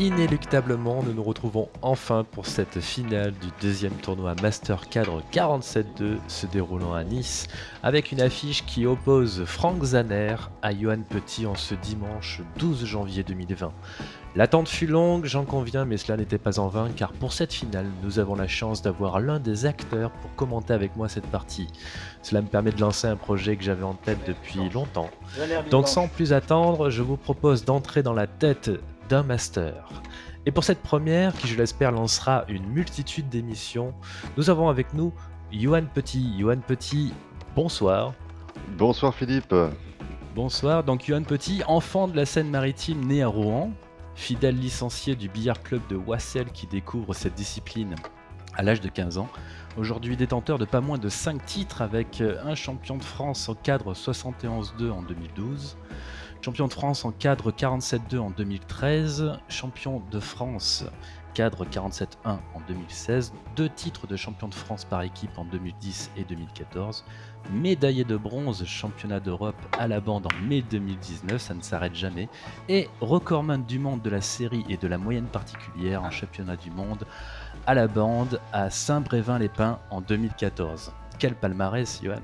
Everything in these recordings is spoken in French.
inéluctablement, nous nous retrouvons enfin pour cette finale du deuxième tournoi Master Cadre 47-2 se déroulant à Nice, avec une affiche qui oppose Franck Zaner à Johan Petit en ce dimanche 12 janvier 2020. L'attente fut longue, j'en conviens, mais cela n'était pas en vain, car pour cette finale, nous avons la chance d'avoir l'un des acteurs pour commenter avec moi cette partie. Cela me permet de lancer un projet que j'avais en tête depuis longtemps. Donc sans plus attendre, je vous propose d'entrer dans la tête d'un master. Et pour cette première, qui je l'espère lancera une multitude d'émissions, nous avons avec nous Johan Petit. Johan Petit, bonsoir. Bonsoir Philippe. Bonsoir, donc Johan Petit, enfant de la Seine-Maritime né à Rouen, fidèle licencié du billard club de Wassel qui découvre cette discipline à l'âge de 15 ans. Aujourd'hui détenteur de pas moins de 5 titres avec un champion de France au cadre 71-2 en 2012, champion de France en cadre 47-2 en 2013, champion de France cadre 47-1 en 2016, deux titres de champion de France par équipe en 2010 et 2014, médaillé de bronze championnat d'Europe à la bande en mai 2019, ça ne s'arrête jamais, et recordman du monde de la série et de la moyenne particulière en championnat du monde à la bande à Saint-Brévin-les-Pins en 2014. Quel palmarès, Johan?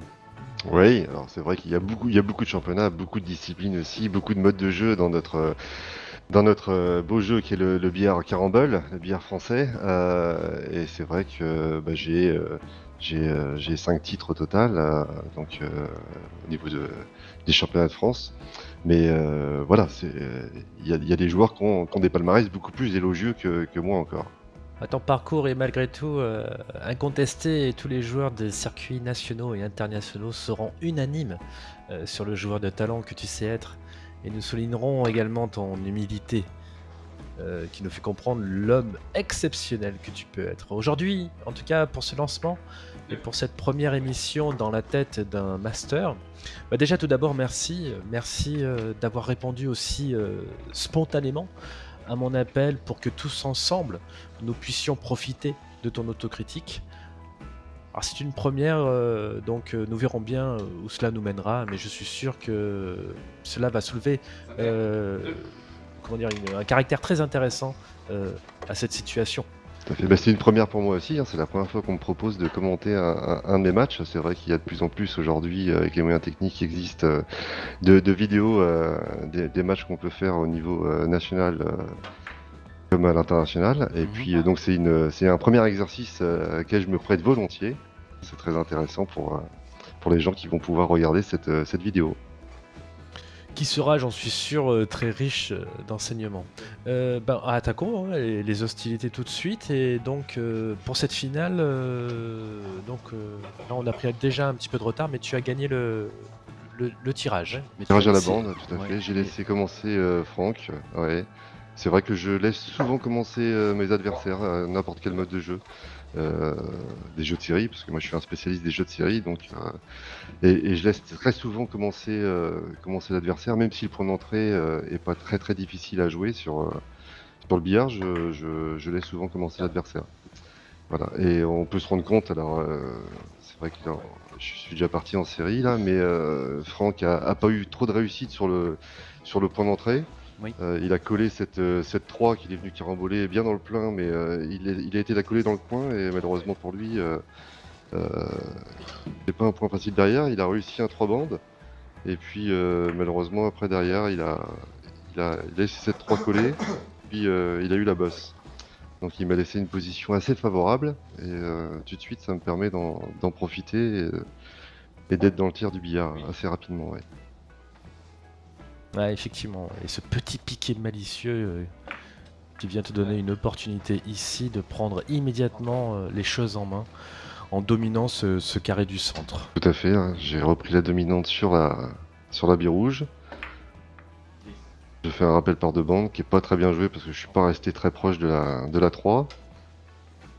Oui, alors c'est vrai qu'il y a beaucoup, il y a beaucoup de championnats, beaucoup de disciplines aussi, beaucoup de modes de jeu dans notre dans notre beau jeu qui est le, billard carambole, le billard français. Euh, et c'est vrai que bah, j'ai euh, euh, j'ai cinq titres au total, donc au niveau de, des championnats de France. Mais voilà, il y a, des joueurs qui ont, qui ont, des palmarès beaucoup plus élogieux que moi encore. Ton parcours est malgré tout incontesté et tous les joueurs des circuits nationaux et internationaux seront unanimes sur le joueur de talent que tu sais être. Et nous soulignerons également ton humilité, euh, qui nous fait comprendre l'homme exceptionnel que tu peux être. Aujourd'hui, en tout cas pour ce lancement, et pour cette première émission dans la tête d'un master, bah déjà tout d'abord merci, merci euh, d'avoir répondu aussi euh, spontanément à mon appel pour que tous ensemble nous puissions profiter de ton autocritique. Alors c'est une première, euh, donc euh, nous verrons bien euh, où cela nous mènera, mais je suis sûr que cela va soulever comment dire, un caractère très intéressant à cette situation. Bah, c'est une première pour moi aussi, hein. c'est la première fois qu'on me propose de commenter un, de mes matchs. C'est vrai qu'il y a de plus en plus aujourd'hui, avec les moyens techniques qui existent, de, vidéos des, matchs qu'on peut faire au niveau national comme à l'international. Et mhm. puis donc c'est un premier exercice auquel je me prête volontiers. C'est très intéressant pour, euh, pour les gens qui vont pouvoir regarder cette, euh, cette vidéo. Qui sera, j'en suis sûr, euh, très riche d'enseignements. ben, attaquons hein, les, hostilités tout de suite. Et donc, pour cette finale, donc, là, on a pris déjà un petit peu de retard, mais tu as gagné le, le, tirage. Hein. tirage à la bande, tout à fait. J'ai laissé commencer Franck. Ouais. C'est vrai que je laisse souvent commencer mes adversaires, n'importe quel mode de jeu. Euh, des jeux de série, parce que moi je suis un spécialiste des jeux de série, donc euh, et, je laisse très souvent commencer, euh, commencer l'adversaire, même si le point d'entrée est pas très très difficile à jouer sur, le billard, je, je, laisse souvent commencer l'adversaire. Voilà, et on peut se rendre compte, alors c'est vrai que je suis déjà parti en série là, mais Franck a, a, pas eu trop de réussite sur le, sur le point d'entrée. Euh, il a collé cette, euh, cette 3 qu'il est venu caramboler bien dans le plein, mais euh, il, a été la coller dans le coin et malheureusement pour lui, c'est pas un point facile derrière. Il a réussi un 3 bandes et puis malheureusement après derrière, il a, il a, laissé cette 3 coller, puis il a eu la bosse. Donc il m'a laissé une position assez favorable et tout de suite ça me permet d'en profiter et, d'être dans le tir du billard assez rapidement. Ouais, effectivement. Et ce petit piqué malicieux euh, qui vient te donner une opportunité ici de prendre immédiatement euh, les choses en main en dominant ce, carré du centre. Tout à fait, hein. j'ai repris la dominante sur la, sur la bille rouge. Je fais un rappel par deux bandes qui est pas très bien joué parce que je suis pas resté très proche de la, de la 3.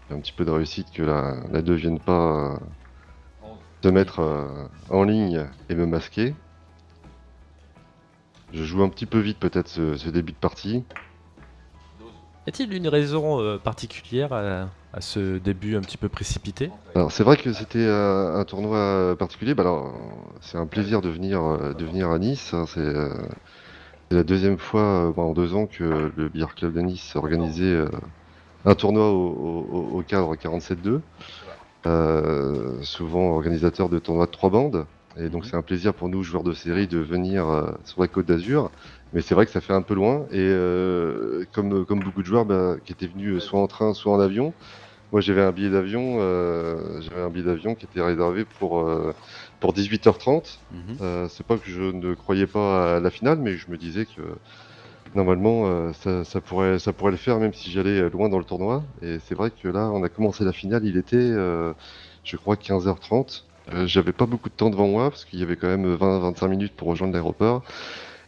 J'ai un petit peu de réussite que la, la 2 vienne pas euh, se mettre en ligne et me masquer. Je joue un petit peu vite peut-être ce, début de partie. Y a-t-il une raison euh, particulière à, ce début un petit peu précipité? Alors c'est vrai que c'était euh, un tournoi particulier. Bah, alors c'est un plaisir de venir, euh, de venir à Nice. Hein, C'est la deuxième fois en deux ans que le Billard Club de Nice a organisé un tournoi au, cadre 47-2. souvent organisateur de tournois de trois bandes. Et donc mhm. c'est un plaisir pour nous, joueurs de série, de venir euh, sur la côte d'Azur. Mais c'est vrai que ça fait un peu loin. Et euh, comme, comme beaucoup de joueurs bah, qui étaient venus soit en train, soit en avion, moi j'avais un billet d'avion, euh, j'avais un billet d'avion qui était réservé pour, pour 18h30. Mhm. c'est pas que je ne croyais pas à la finale, mais je me disais que normalement ça, ça, pourrait, ça pourrait le faire même si j'allais loin dans le tournoi. Et c'est vrai que là, on a commencé la finale, il était, je crois, 15h30. Euh, j'avais pas beaucoup de temps devant moi parce qu'il y avait quand même 20-25 minutes pour rejoindre l'aéroport.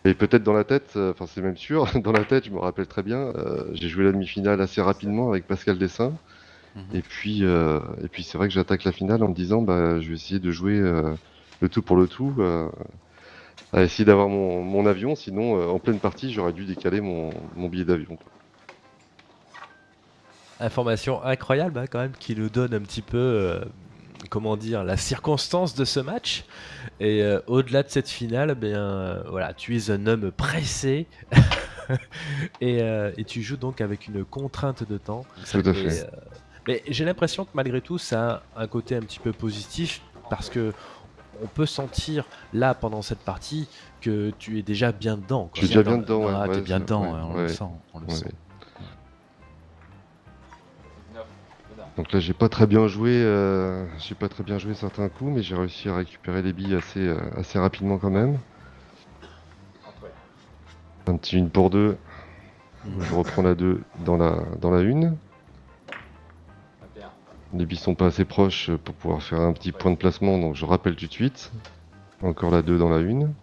Et peut-être dans la tête, euh, enfin c'est même sûr, dans la tête, je me rappelle très bien, euh, j'ai joué la demi-finale assez rapidement avec Pascal Dessin. Mhm. Et puis, et puis c'est vrai que j'attaque la finale en me disant, bah, je vais essayer de jouer le tout pour le tout, à essayer d'avoir mon, mon, avion. Sinon, en pleine partie, j'aurais dû décaler mon, mon billet d'avion. Information incroyable hein, quand même qui nous donne un petit peu comment dire, la circonstance de ce match. Et euh, au-delà de cette finale, ben, euh, voilà, tu es un homme pressé. Euh, et, tu joues donc avec une contrainte de temps. Tout à fait. mais j'ai l'impression que malgré tout, ça a un côté un petit peu positif parce que on peut sentir là pendant cette partie que tu es déjà bien dedans. Tu es déjà bien dedans, ah, ouais, bien dedans, on le sent. On le sent. Donc là, j'ai pas très bien joué, euh, j'ai pas très bien joué certains coups, mais j'ai réussi à récupérer les billes assez, euh, assez rapidement quand même. Un petit une pour deux. Je reprends la 2 dans la, dans la une. Les billes sont pas assez proches pour pouvoir faire un petit point de placement, donc je rappelle tout de suite. Encore la 2 dans la une.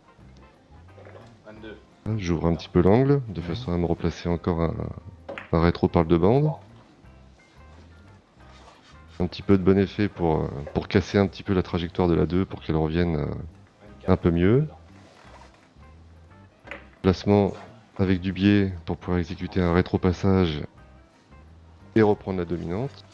J'ouvre un petit peu l'angle, de façon à me replacer encore un, un rétro par le de bande un petit peu de bon effet pour, euh, pour casser un petit peu la trajectoire de la 2 pour qu'elle revienne euh, un peu mieux. Placement avec du biais pour pouvoir exécuter un rétro-passage et reprendre la dominante.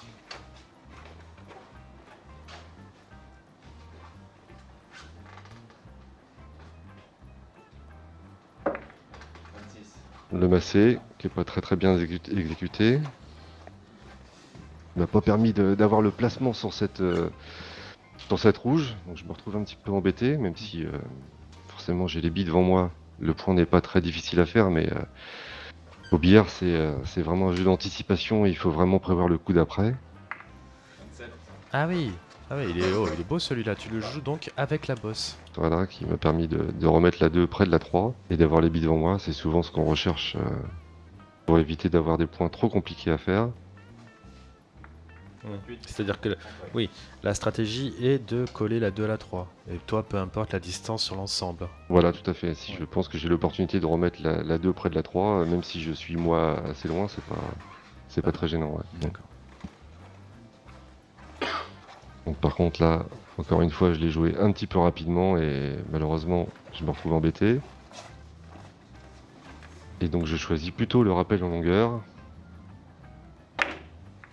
Le massé qui est pas très très bien exécuté m'a pas permis d'avoir le placement sur cette, euh, sur cette rouge. Donc je me retrouve un petit peu embêté, même si euh, forcément j'ai les billes devant moi. Le point n'est pas très difficile à faire, mais euh, au billard, c'est vraiment un jeu d'anticipation. Il faut vraiment prévoir le coup d'après. Ah oui, ah oui il, est, oh, il est beau celui-là. Tu le joues donc avec la bosse. Voilà, qui m'a permis de, de, remettre la 2 près de la 3 et d'avoir les billes devant moi. C'est souvent ce qu'on recherche pour éviter d'avoir des points trop compliqués à faire. C'est-à-dire que, oui, la stratégie est de coller la 2 à la 3. Et toi, peu importe la distance sur l'ensemble. Voilà, tout à fait. Si je pense que j'ai l'opportunité de remettre la, 2 près de la 3, euh, même si je suis moi assez loin, c'est pas, c'est pas très gênant. D'accord. Donc par contre là, encore une fois, je l'ai joué un petit peu rapidement et malheureusement, je me retrouve embêté. Et donc je choisis plutôt le rappel en longueur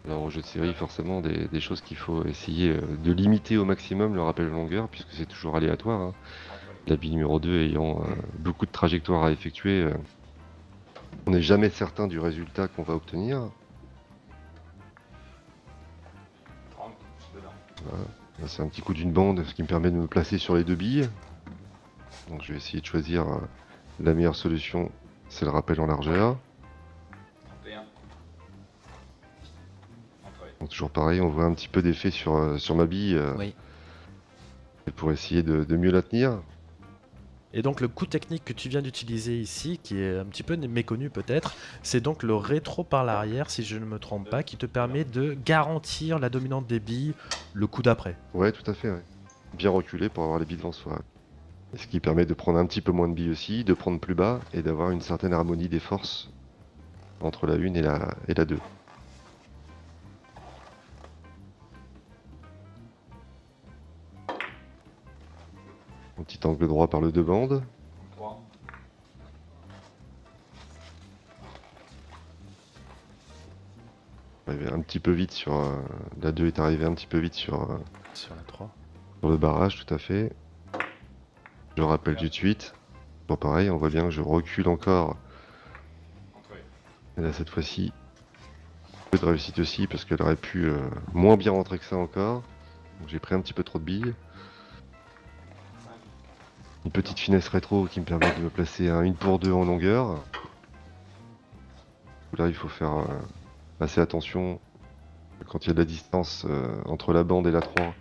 alors au jeu de série, forcément, des, choses qu'il faut essayer euh, de limiter au maximum le rappel de longueur, puisque c'est toujours aléatoire. Hein. La bille numéro 2 ayant euh, beaucoup de trajectoires à effectuer, euh, on n'est jamais certain du résultat qu'on va obtenir. C'est un petit coup d'une bande, ce qui me permet de me placer sur les deux billes. Donc je vais essayer de choisir la meilleure solution, c'est le rappel en largeur. Toujours pareil, on voit un petit peu d'effet sur, euh, sur ma bille. Euh, pour essayer de, mieux la tenir. Et donc le coup technique que tu viens d'utiliser ici, qui est un petit peu méconnu peut-être, c'est donc le rétro par l'arrière, si je ne me trompe pas, qui te permet de garantir la dominante des billes le coup d'après. Ouais, tout à fait. Bien reculé pour avoir les billes devant soi. Ce qui permet de prendre un petit peu moins de billes aussi, de prendre plus bas et d'avoir une certaine harmonie des forces entre la 1 et la, et la 2. Petit angle droit par le deux bandes. un petit peu vite sur... Euh, la 2 est arrivé un petit peu vite sur... Euh, sur la 3. Sur le barrage, tout à fait. Je rappelle tout de suite. Bon pareil, on voit bien que je recule encore. Et là cette fois-ci, peu de réussite aussi parce qu'elle aurait pu euh, moins bien rentrer que ça encore. J'ai pris un petit peu trop de billes. Une petite finesse rétro qui me permet de me placer un 1 pour 2 en longueur. Là il faut faire euh, assez attention quand il y a de la distance euh, entre la bande et la 3.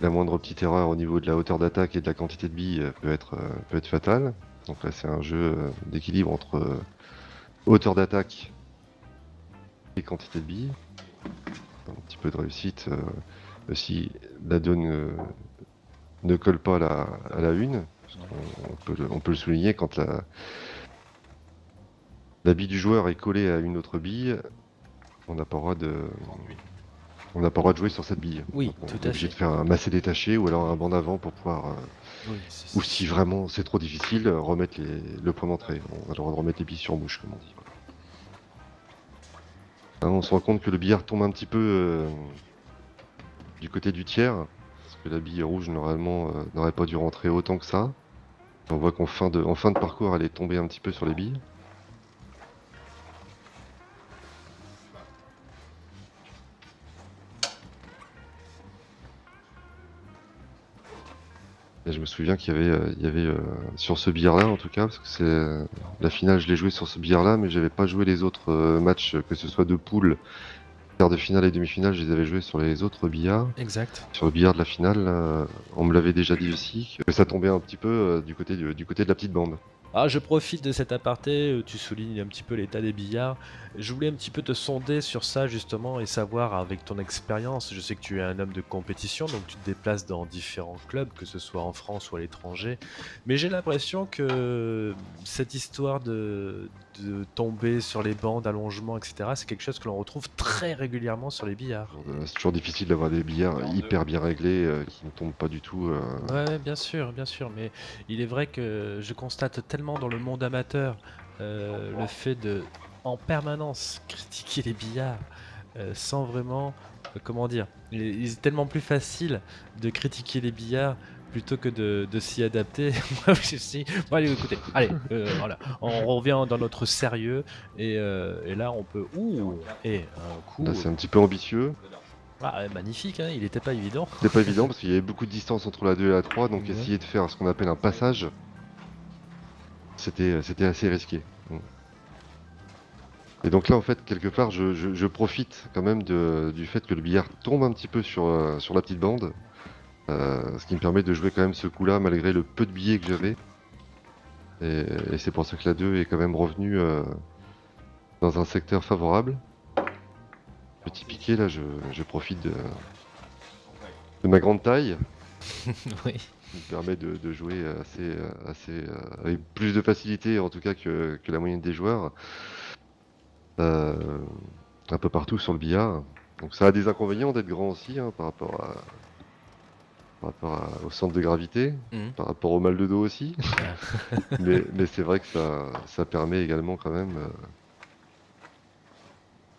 La moindre petite erreur au niveau de la hauteur d'attaque et de la quantité de billes euh, peut être, peut être fatale. Donc là c'est un jeu d'équilibre entre hauteur d'attaque et quantité de billes. Un petit peu de réussite. si la donne ne colle pas à la, à la une, on, peut le, on, peut le, souligner quand la, la bille du joueur est collée à une autre bille, on n'a pas le droit de. On n'a pas le droit de jouer sur cette bille. Oui, on tout est obligé de faire un massé détaché ou alors un banc d'avant pour pouvoir. Euh, ou si vraiment c'est trop difficile, remettre les, le point d'entrée. On a le droit de remettre les billes sur bouche, comme on dit. Hein, on se rend compte que le billard tombe un petit peu euh, du côté du tiers que la bille rouge normalement euh, n'aurait pas dû rentrer autant que ça. On voit qu'en fin, de, en fin de parcours elle est tombée un petit peu sur les billes. Et je me souviens qu'il y avait, euh, il y avait euh, sur ce billard là en tout cas, parce que c'est la finale je l'ai joué sur ce billard là, mais j'avais pas joué les autres matchs, que ce soit de poule de finale et demi-finale, je les avais joués sur les autres billards. Exact. Sur le billard de la finale, euh, on me l'avait déjà dit aussi, que ça tombait un petit peu euh, du, côté du côté de la petite bande. Ah, je profite de cet aparté, euh, tu soulignes un petit peu l'état des billards. Je voulais un petit peu te sonder sur ça justement et savoir avec ton expérience, je sais que tu es un homme de compétition, donc tu te déplaces dans différents clubs, que ce soit en France ou à l'étranger, mais j'ai l'impression que cette histoire de, de tomber sur les bancs d'allongement, etc., c'est quelque chose que l'on retrouve très régulièrement sur les billards. Euh, c'est toujours difficile d'avoir des billards hyper bien réglés euh, qui ne tombent pas du tout. Ouais, bien sûr, bien sûr, mais il est vrai que je constate tellement dans le monde amateur euh, le fait de en permanence critiquer les billards euh, sans vraiment euh, comment dire il, est tellement plus facile de critiquer les billards plutôt que de, s'y adapter. bon, allez, écoutez, allez, voilà, on revient dans notre sérieux et, là on peut. Ouh, et un coup. c'est un petit peu ambitieux. Ah, magnifique, hein, il était pas évident. Il pas évident parce qu'il y avait beaucoup de distance entre la 2 et la 3, donc essayer de faire ce qu'on appelle un passage c'était c'était assez risqué. Et donc là, en fait, quelque part, je, profite quand même du fait que le billard tombe un petit peu sur, euh, la petite bande. Euh, ce qui me permet de jouer quand même ce coup-là, malgré le peu de billets que j'avais. Et, c'est pour ça que la 2 est quand même revenue euh, dans un secteur favorable. Petit piqué, là, je, profite de, de ma grande taille. oui qui permet de, jouer assez, assez, euh, avec plus de facilité en tout cas que, la moyenne des joueurs. Euh, un peu partout sur le billard. Donc ça a des inconvénients d'être grand aussi hein, par rapport à, par rapport au centre de gravité, mmh. par rapport au mal de dos aussi. mais, c'est vrai que ça, ça permet également quand même euh,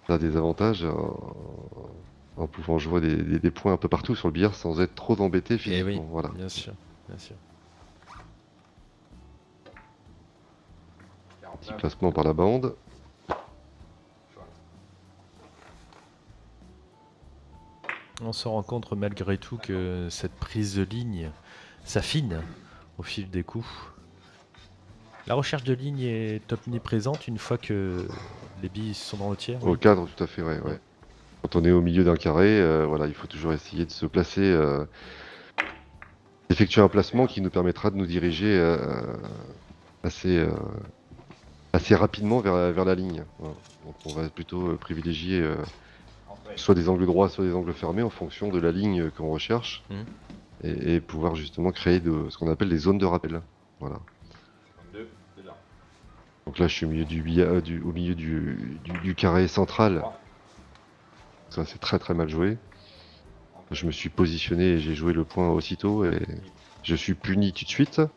ça a des avantages en pouvant jouer des, points un peu partout sur le billard sans être trop embêté eh physiquement. voilà. Bien sûr, bien sûr. Petit placement par la bande. On se rend compte malgré tout que cette prise de ligne s'affine au fil des coups. La recherche de ligne est omniprésente une fois que les billes sont dans le tiers. Au cadre, tout à fait, ouais. ouais. Quand on est au milieu d'un carré, euh, voilà, il faut toujours essayer de se placer, euh, effectuer un placement qui nous permettra de nous diriger euh, assez, assez rapidement vers, vers la ligne. Donc on va plutôt privilégier soit des angles droits, soit des angles fermés en fonction de la ligne qu'on recherche mmh. et, pouvoir justement créer de, ce qu'on appelle des zones de rappel. Voilà. Donc là, je suis au milieu du, du au milieu du, du carré central. Ça, c'est très très mal joué. Je me suis positionné et j'ai joué le point aussitôt et je suis puni tout de suite. C'est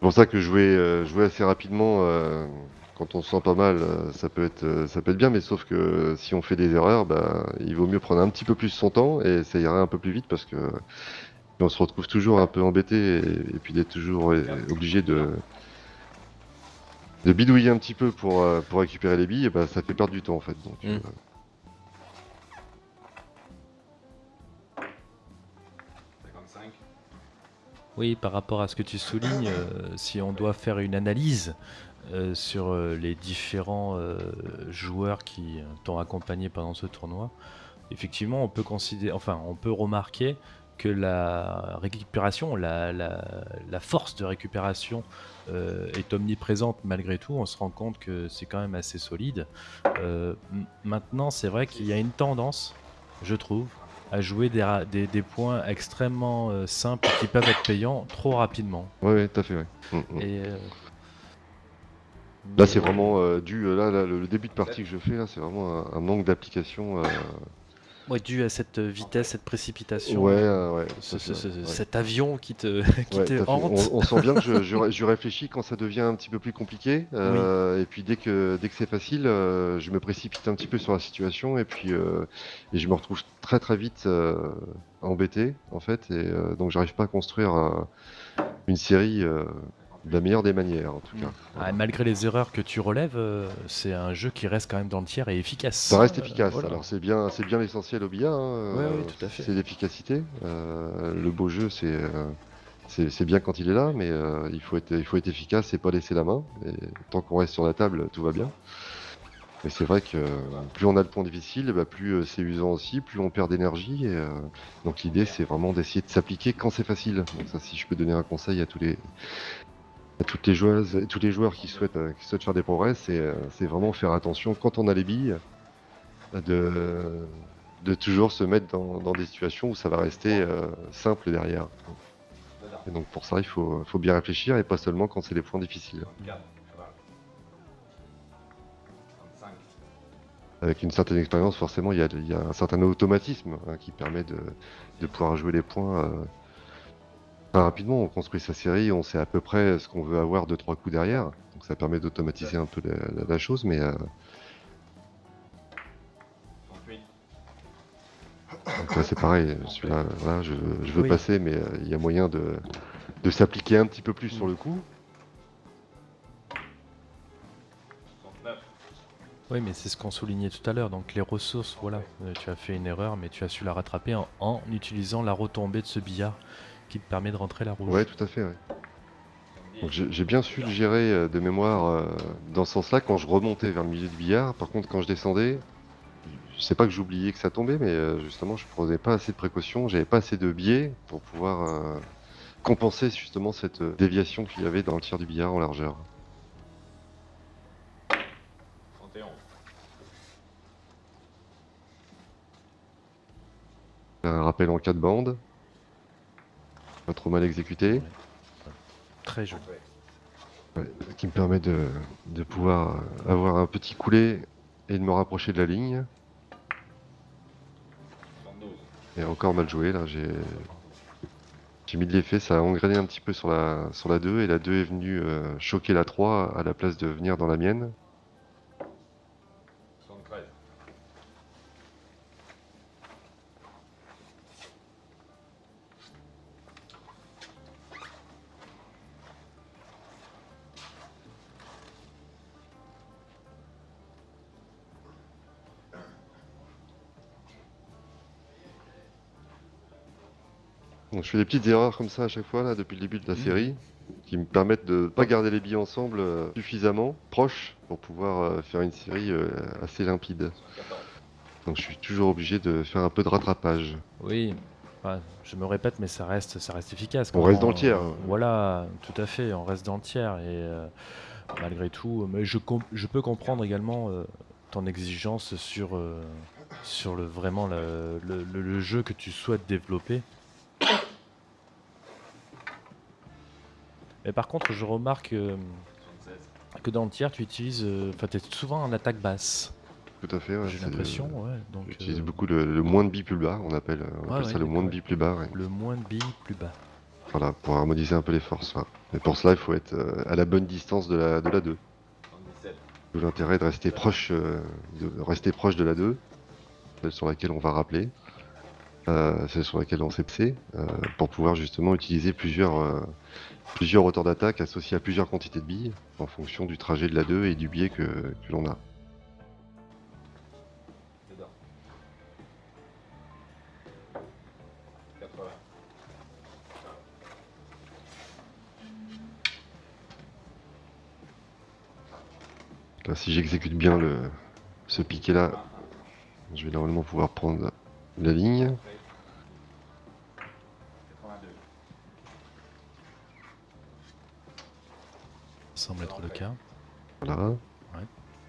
pour ça que jouer, euh, jouer assez rapidement euh, quand on se sent pas mal, ça peut être, ça peut être bien, mais sauf que si on fait des erreurs, bah, il vaut mieux prendre un petit peu plus son temps et ça ira un peu plus vite parce que on se retrouve toujours un peu embêté et, puis d'être toujours obligé de, de bidouiller un petit peu pour, pour récupérer les billes, bah, ça fait perdre du temps en fait. Donc, mm. Oui, par rapport à ce que tu soulignes, euh, si on doit faire une analyse euh, sur euh, les différents joueurs qui t'ont accompagné pendant ce tournoi, effectivement, on peut considérer, enfin, on peut remarquer que la récupération, la, force de récupération est omniprésente malgré tout. On se rend compte que c'est quand même assez solide. maintenant, c'est vrai qu'il y a une tendance, je trouve, à jouer des, des, points extrêmement euh, simples qui peuvent être payants trop rapidement. Oui, tout à fait. Ouais. Mm, mm. Et, euh, là, c'est vraiment euh, dû. Là, le début de partie que je fais, là, c'est vraiment un, manque d'application Ouais, dû à cette vitesse, cette précipitation. Ouais, ouais. Cet avion qui te, qui te hante. On, sent bien que je, je, réfléchis quand ça devient un petit peu plus compliqué. Euh, et puis dès que, dès que c'est facile, euh, je me précipite un petit peu sur la situation. Et puis euh, et je me retrouve très très vite embêté, en fait. Et donc j'arrive pas à construire une série de la meilleure des manières, en tout cas. Ah, malgré les erreurs que tu relèves, euh, c'est un jeu qui reste quand même dans le tiers et efficace. Ça reste efficace. Alors c'est bien, c'est bien l'essentiel au billard. Hein, oui, tout à fait. C'est l'efficacité. Euh, le beau jeu, c'est euh, c'est bien quand il est là, mais il faut être, il faut être efficace et pas laisser la main. Et tant qu'on reste sur la table, tout va bien. Mais c'est vrai que plus on a le point difficile, bah, plus c'est usant aussi, plus on perd d'énergie. donc l'idée, c'est vraiment d'essayer de s'appliquer quand c'est facile. Donc ça, si je peux donner un conseil à tous les, toutes les joueuses tous les joueurs qui souhaitent, euh, faire des progrès, euh, c'est vraiment faire attention quand on a les billes de, de toujours se mettre dans, des situations où ça va rester euh, simple derrière. Et donc pour ça, il faut, bien réfléchir et pas seulement quand c'est les points difficiles. Avec une certaine expérience, forcément, il y a, un certain automatisme hein, qui permet de, pouvoir jouer les points rapidement, on construit sa série, on sait à peu près ce qu'on veut avoir de trois coups derrière. Donc ça permet d'automatiser un peu la, chose, mais... Euh... c'est pareil, celui-là, je, veux passer, mais euh, il y a moyen de, de s'appliquer un petit peu plus sur le coup. Oui, mais c'est ce qu'on soulignait tout à l'heure. Donc les ressources, voilà, euh, tu as fait une erreur, mais tu as su la rattraper en, en utilisant la retombée de ce billard qui te permet de rentrer la rouge. Ouais, tout à fait. j'ai bien su le gérer euh, de mémoire euh, dans ce sens-là quand je remontais vers le milieu du billard. Par contre, quand je descendais, je sais pas que j'oubliais que ça tombait, mais euh, justement, je prenais pas assez de précautions, j'avais pas assez de biais pour pouvoir compenser justement cette déviation qu'il y avait dans le tir du billard en largeur. Un rappel en 4 bandes. Pas trop mal exécuté. Très joli. qui me permet de, pouvoir avoir un petit coulé et de me rapprocher de la ligne. Et encore mal joué là, j'ai j'ai mis de l'effet, ça a engrainé un petit peu sur la, sur la 2 et la 2 est venue euh, choquer la 3 à la place de venir dans la mienne. Je fais des petites erreurs comme ça à chaque fois là depuis le début de la mmh. série qui me permettent de pas garder les billes ensemble euh, suffisamment proches pour pouvoir euh, faire une série euh, assez limpide. Donc je suis toujours obligé de faire un peu de rattrapage. Oui, je me répète, mais ça reste, ça reste efficace. On reste dans le tiers. Voilà, tout à fait, on reste dans le tiers et malgré tout, mais je, je peux comprendre également ton exigence sur, sur le vraiment le jeu que tu souhaites développer. Mais par contre, je remarque euh, que dans le tiers, tu utilises. Euh, enfin, tu es souvent en attaque basse. Tout à fait, ouais. J'ai l'impression, ouais. Donc, J'utilise euh, beaucoup le, moins de billes plus bas, on appelle, ça le moins de billes plus bas. Le moins de billes plus bas. Voilà, pour harmoniser un peu les forces. Mais pour cela, il faut être à la bonne distance de la, de la 2. D'où l'intérêt de rester proche, euh, de rester proche de la 2, celle sur laquelle on va rappeler, euh, celle sur laquelle on s'est euh, pour pouvoir justement utiliser plusieurs, euh, plusieurs hauteurs d'attaque associées à plusieurs quantités de billes, en fonction du trajet de la 2 et du biais que, que l'on a. Là, si j'exécute bien le, ce piqué là, je vais normalement pouvoir prendre la ligne. Semble être le cas. Voilà.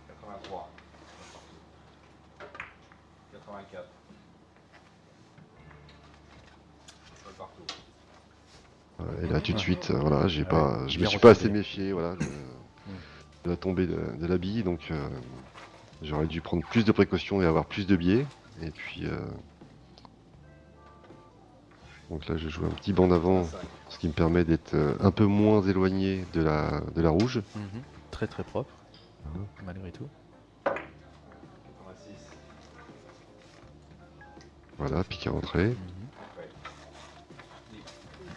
83. 84. Sol partout. Voilà, Et là tout de suite, euh, voilà, j'ai Ah pas, ouais, je me suis pas assez méfié, voilà, de, de la tombée de, de la bille, donc euh, j'aurais dû prendre plus de précautions et avoir plus de biais. Et puis, euh, donc là, je joue un petit banc d'avant, 5. ce qui me permet d'être euh, un peu moins éloigné de la, de la rouge. Mhm. Très très propre, Mhm. malgré tout. 86. Voilà, piqué à entrée. Mhm.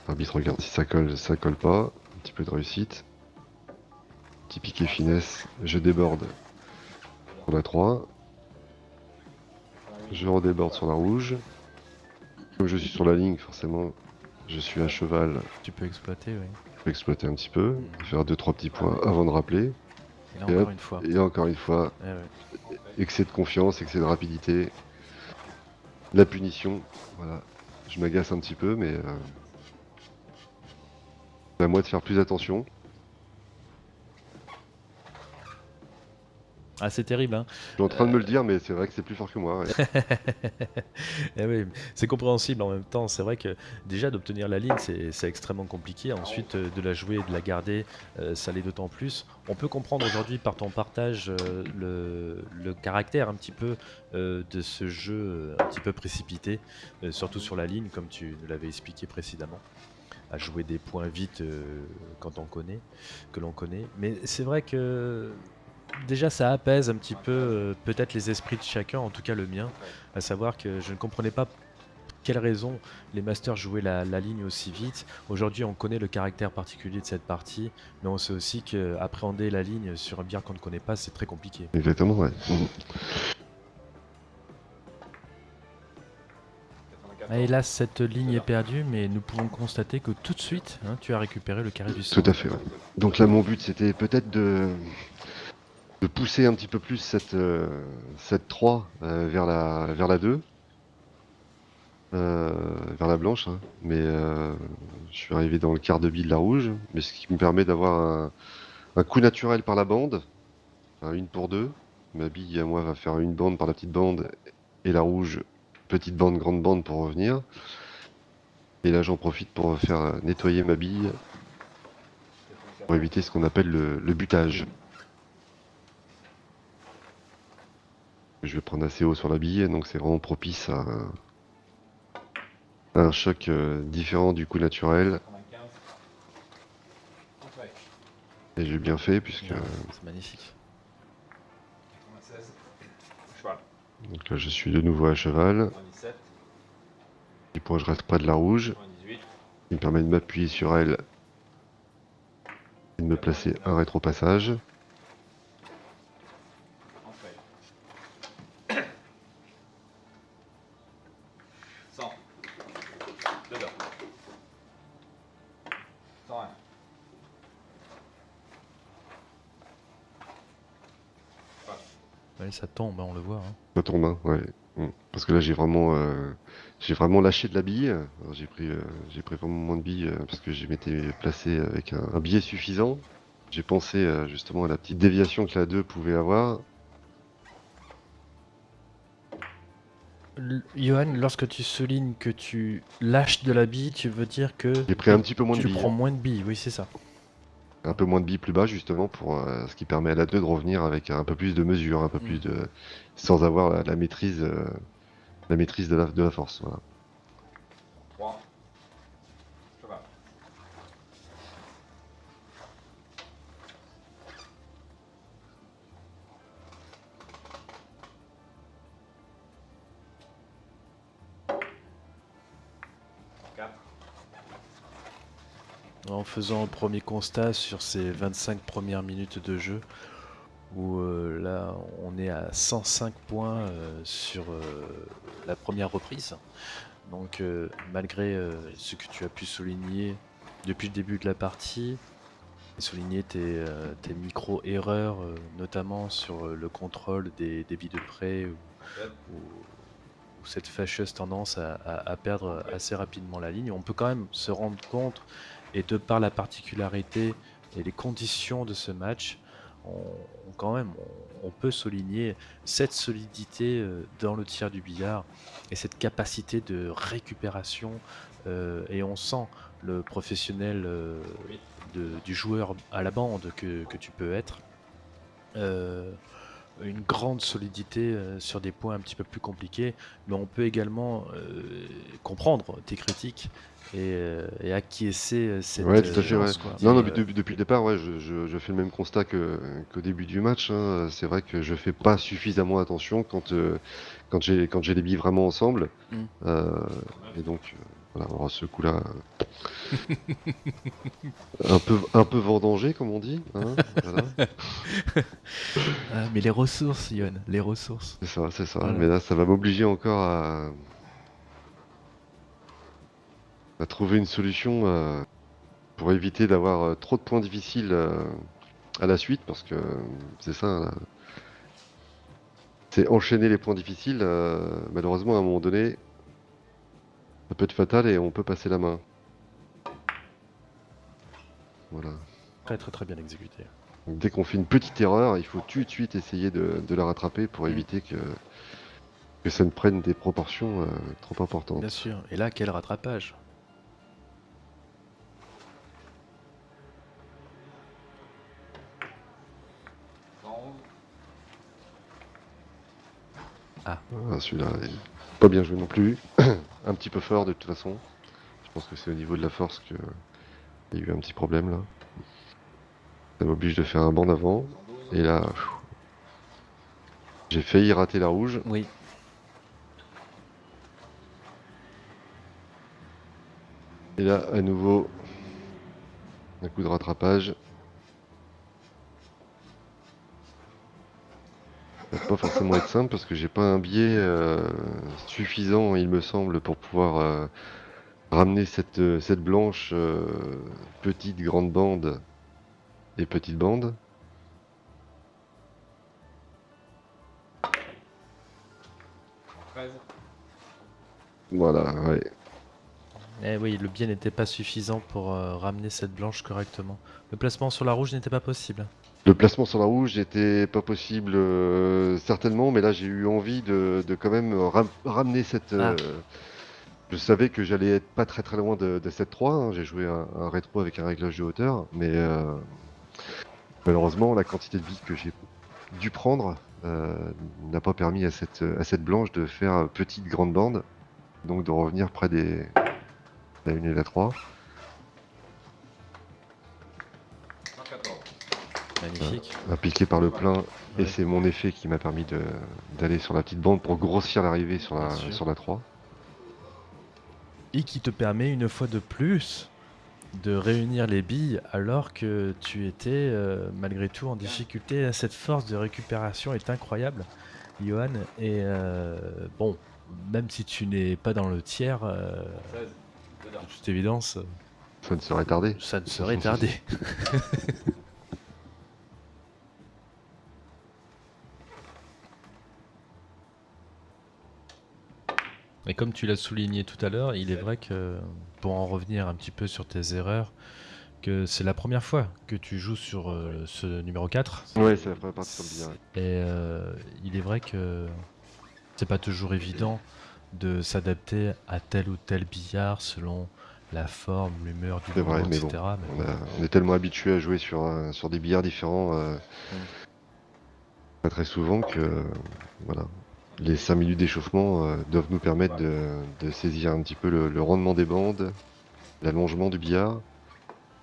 L'arbitre regarde si ça colle, ça colle pas. Un petit peu de réussite. Petit piqué finesse, je déborde sur la 3. Je redéborde sur la rouge. Comme je suis sur la ligne, forcément, je suis à cheval. Tu peux exploiter, oui. Je peux exploiter un petit peu, faire 2-3 petits points avant de rappeler. Et là Et encore hop, une fois. Et encore une fois, Eh excès de confiance, excès de rapidité. La punition, voilà. Je m'agace un petit peu, mais... Euh... à moi de faire plus attention. Ah c'est terrible, hein. Je suis en train de me le dire, mais c'est vrai que c'est plus fort que moi. ouais. Eh oui, c'est compréhensible en même temps. C'est vrai que déjà d'obtenir la ligne, c'est extrêmement compliqué. Ensuite, euh, de la jouer et de la garder, euh, ça l'est d'autant plus. On peut comprendre aujourd'hui par ton partage euh, le, le caractère un petit peu euh, de ce jeu un petit peu précipité, surtout sur la ligne, comme tu nous l'avais expliqué précédemment à jouer des points vite quand on connaît, que l'on connaît. Mais c'est vrai que déjà ça apaise un petit peu euh, peut-être les esprits de chacun, en tout cas le mien, à savoir que je ne comprenais pas quelle raison les masters jouaient la, la ligne aussi vite. Aujourd'hui, on connaît le caractère particulier de cette partie, mais on sait aussi qu'appréhender la ligne sur un bière qu'on ne connaît pas, c'est très compliqué. Exactement, ouais. Ah, hélas, cette ligne est perdue, mais nous pouvons constater que tout de suite, hein, tu as récupéré le carré du Tout sang. à fait, ouais. Donc là, mon but, c'était peut-être de, de pousser un petit peu plus cette, euh, cette 3 euh, vers, la, vers la 2. euh, vers la blanche, hein. mais euh, je suis arrivé dans le quart de bille de la rouge, mais ce qui me permet d'avoir un, un coup naturel par la bande, un une pour deux. Ma bille à moi va faire une bande par la petite bande et la rouge petite bande, grande bande pour revenir. Et là j'en profite pour faire nettoyer ma bille pour éviter ce qu'on appelle le, le butage. Je vais prendre assez haut sur la bille, donc c'est vraiment propice à, à un choc euh, différent du coup naturel. 95. Entrée. Et j'ai bien fait puisque Ouais, C'est magnifique. 96. Cheval. donc là je suis de nouveau à cheval. 97. Du point je reste près de la rouge, 98. qui me permet de m'appuyer sur elle et de me placer un rétropassage. Entrée. Ça tombe, hein, on le voit. hein. Ça tombe, hein, ouais. Mm. Parce que là j'ai vraiment euh, j'ai vraiment lâché de la bille. J'ai pris euh, j'ai pris vraiment moins de billes euh, parce que je m'étais placé avec un, un billet suffisant. J'ai pensé euh, justement à la petite déviation que la 2 pouvait avoir. L- Johan, lorsque tu soulignes que tu lâches de la bille, tu veux dire que J'ai pris un petit peu moins de tu billes. prends moins de billes, oui c'est ça. Un peu moins de billes plus bas justement pour euh, ce qui permet à la 2 de revenir avec un peu plus de mesure, un peu Mm. plus de sans avoir la, la maîtrise euh, la maîtrise de la, de la force. Voilà. Faisant un premier constat sur ces 25 premières minutes de jeu, où euh, là on est à 105 points euh, sur euh, la première reprise. Donc malgré ce que tu as pu souligner depuis le début de la partie, souligner tes, micro-erreurs, notamment sur le contrôle des débits de prêt ou, cette fâcheuse tendance à perdre assez rapidement la ligne. On peut quand même se rendre compte, et de par la particularité et les conditions de ce match, on, quand même, on, peut souligner cette solidité euh, dans le tir du billard et cette capacité de récupération. euh, et on sent le professionnel euh, du joueur à la bande que, que tu peux être. Une grande solidité euh, sur des points un petit peu plus compliqués, mais on peut également euh, comprendre tes critiques et, euh, et acquiescer cette Ouais, tout à fait, ouais. quoi. Non, non, mais depuis, depuis le départ, ouais, je, je- je fais le même constat que, qu'au début du match. hein. C'est vrai que je fais pas suffisamment attention quand, euh, quand j'ai, quand j'ai les billes vraiment ensemble. Mm. Euh, et donc, voilà, on aura ce coup-là. euh, un peu, un peu vendangé, comme on dit. hein, voilà. ah, mais les ressources, Yon, les ressources. C'est ça, c'est ça. Voilà. Mais là, ça va m'obliger encore à, à trouver une solution euh, pour éviter d'avoir euh, trop de points difficiles euh, à la suite, parce que c'est ça. là. C'est enchaîner les points difficiles. malheureusement, à un moment donné, ça peut être fatal et on peut passer la main. Voilà. Très très très bien exécuté. Donc, dès qu'on fait une petite erreur, il faut tout de suite essayer de, de la rattraper pour Mm. éviter que, que ça ne prenne des proportions euh, trop importantes. Bien sûr. Et là, quel rattrapage onze. Ah, Celui-là pas bien joué non plus. un petit peu fort de toute façon. Je pense que c'est au niveau de la force qu'il y a eu un petit problème là. Ça m'oblige de faire un banc d'avant. 112. Et là, j'ai failli rater la rouge. Oui. Et là, à nouveau, un coup de rattrapage. Ça va pas forcément être simple parce que j'ai pas un biais euh, suffisant, il me semble, pour pouvoir euh, ramener cette, euh, cette blanche petite grande bande et petite bande. Voilà, ouais. Eh oui, le biais n'était pas suffisant pour ramener cette blanche correctement. Le placement sur la rouge n'était pas possible. Le placement sur la rouge n'était pas possible euh, certainement, mais là j'ai eu envie de, de quand même ram- ramener cette. euh, Je savais que j'allais être pas très très loin de, de cette 3. hein. J'ai joué un, un rétro avec un réglage de hauteur, mais euh, malheureusement la quantité de billes que j'ai dû prendre n'a pas permis à cette, à cette blanche de faire petite grande bande, donc de revenir près des la 1 et la 3. Magnifique. Impliqué par le plein, et Ouais. c'est mon effet qui m'a permis d'aller sur la petite bande pour grossir l'arrivée sur la, sur la 3. Et qui te permet une fois de plus de réunir les billes alors que tu étais euh, malgré tout en difficulté. Cette force de récupération est incroyable, Johan. Et euh, bon, même si tu n'es pas dans le tiers, euh, 16. Dedans. de toute évidence, Ça ne serait tardé. ça ne serait tardé. Et comme tu l'as souligné tout à l'heure, il est vrai que, pour en revenir un petit peu sur tes erreurs, que c'est la première fois que tu joues sur euh, ce numéro 4. Ouais, c'est la première partie sur le billard. Et euh, il est vrai que c'est pas toujours évident de s'adapter à tel ou tel billard selon la forme, l'humeur du vrai, moment, mais etc. bon, Mais On, a- on est tellement habitué à jouer sur, euh, sur des billards différents pas très souvent que voilà les 5 minutes d'échauffement euh, doivent nous permettre de, saisir un petit peu le, rendement des bandes, l'allongement du billard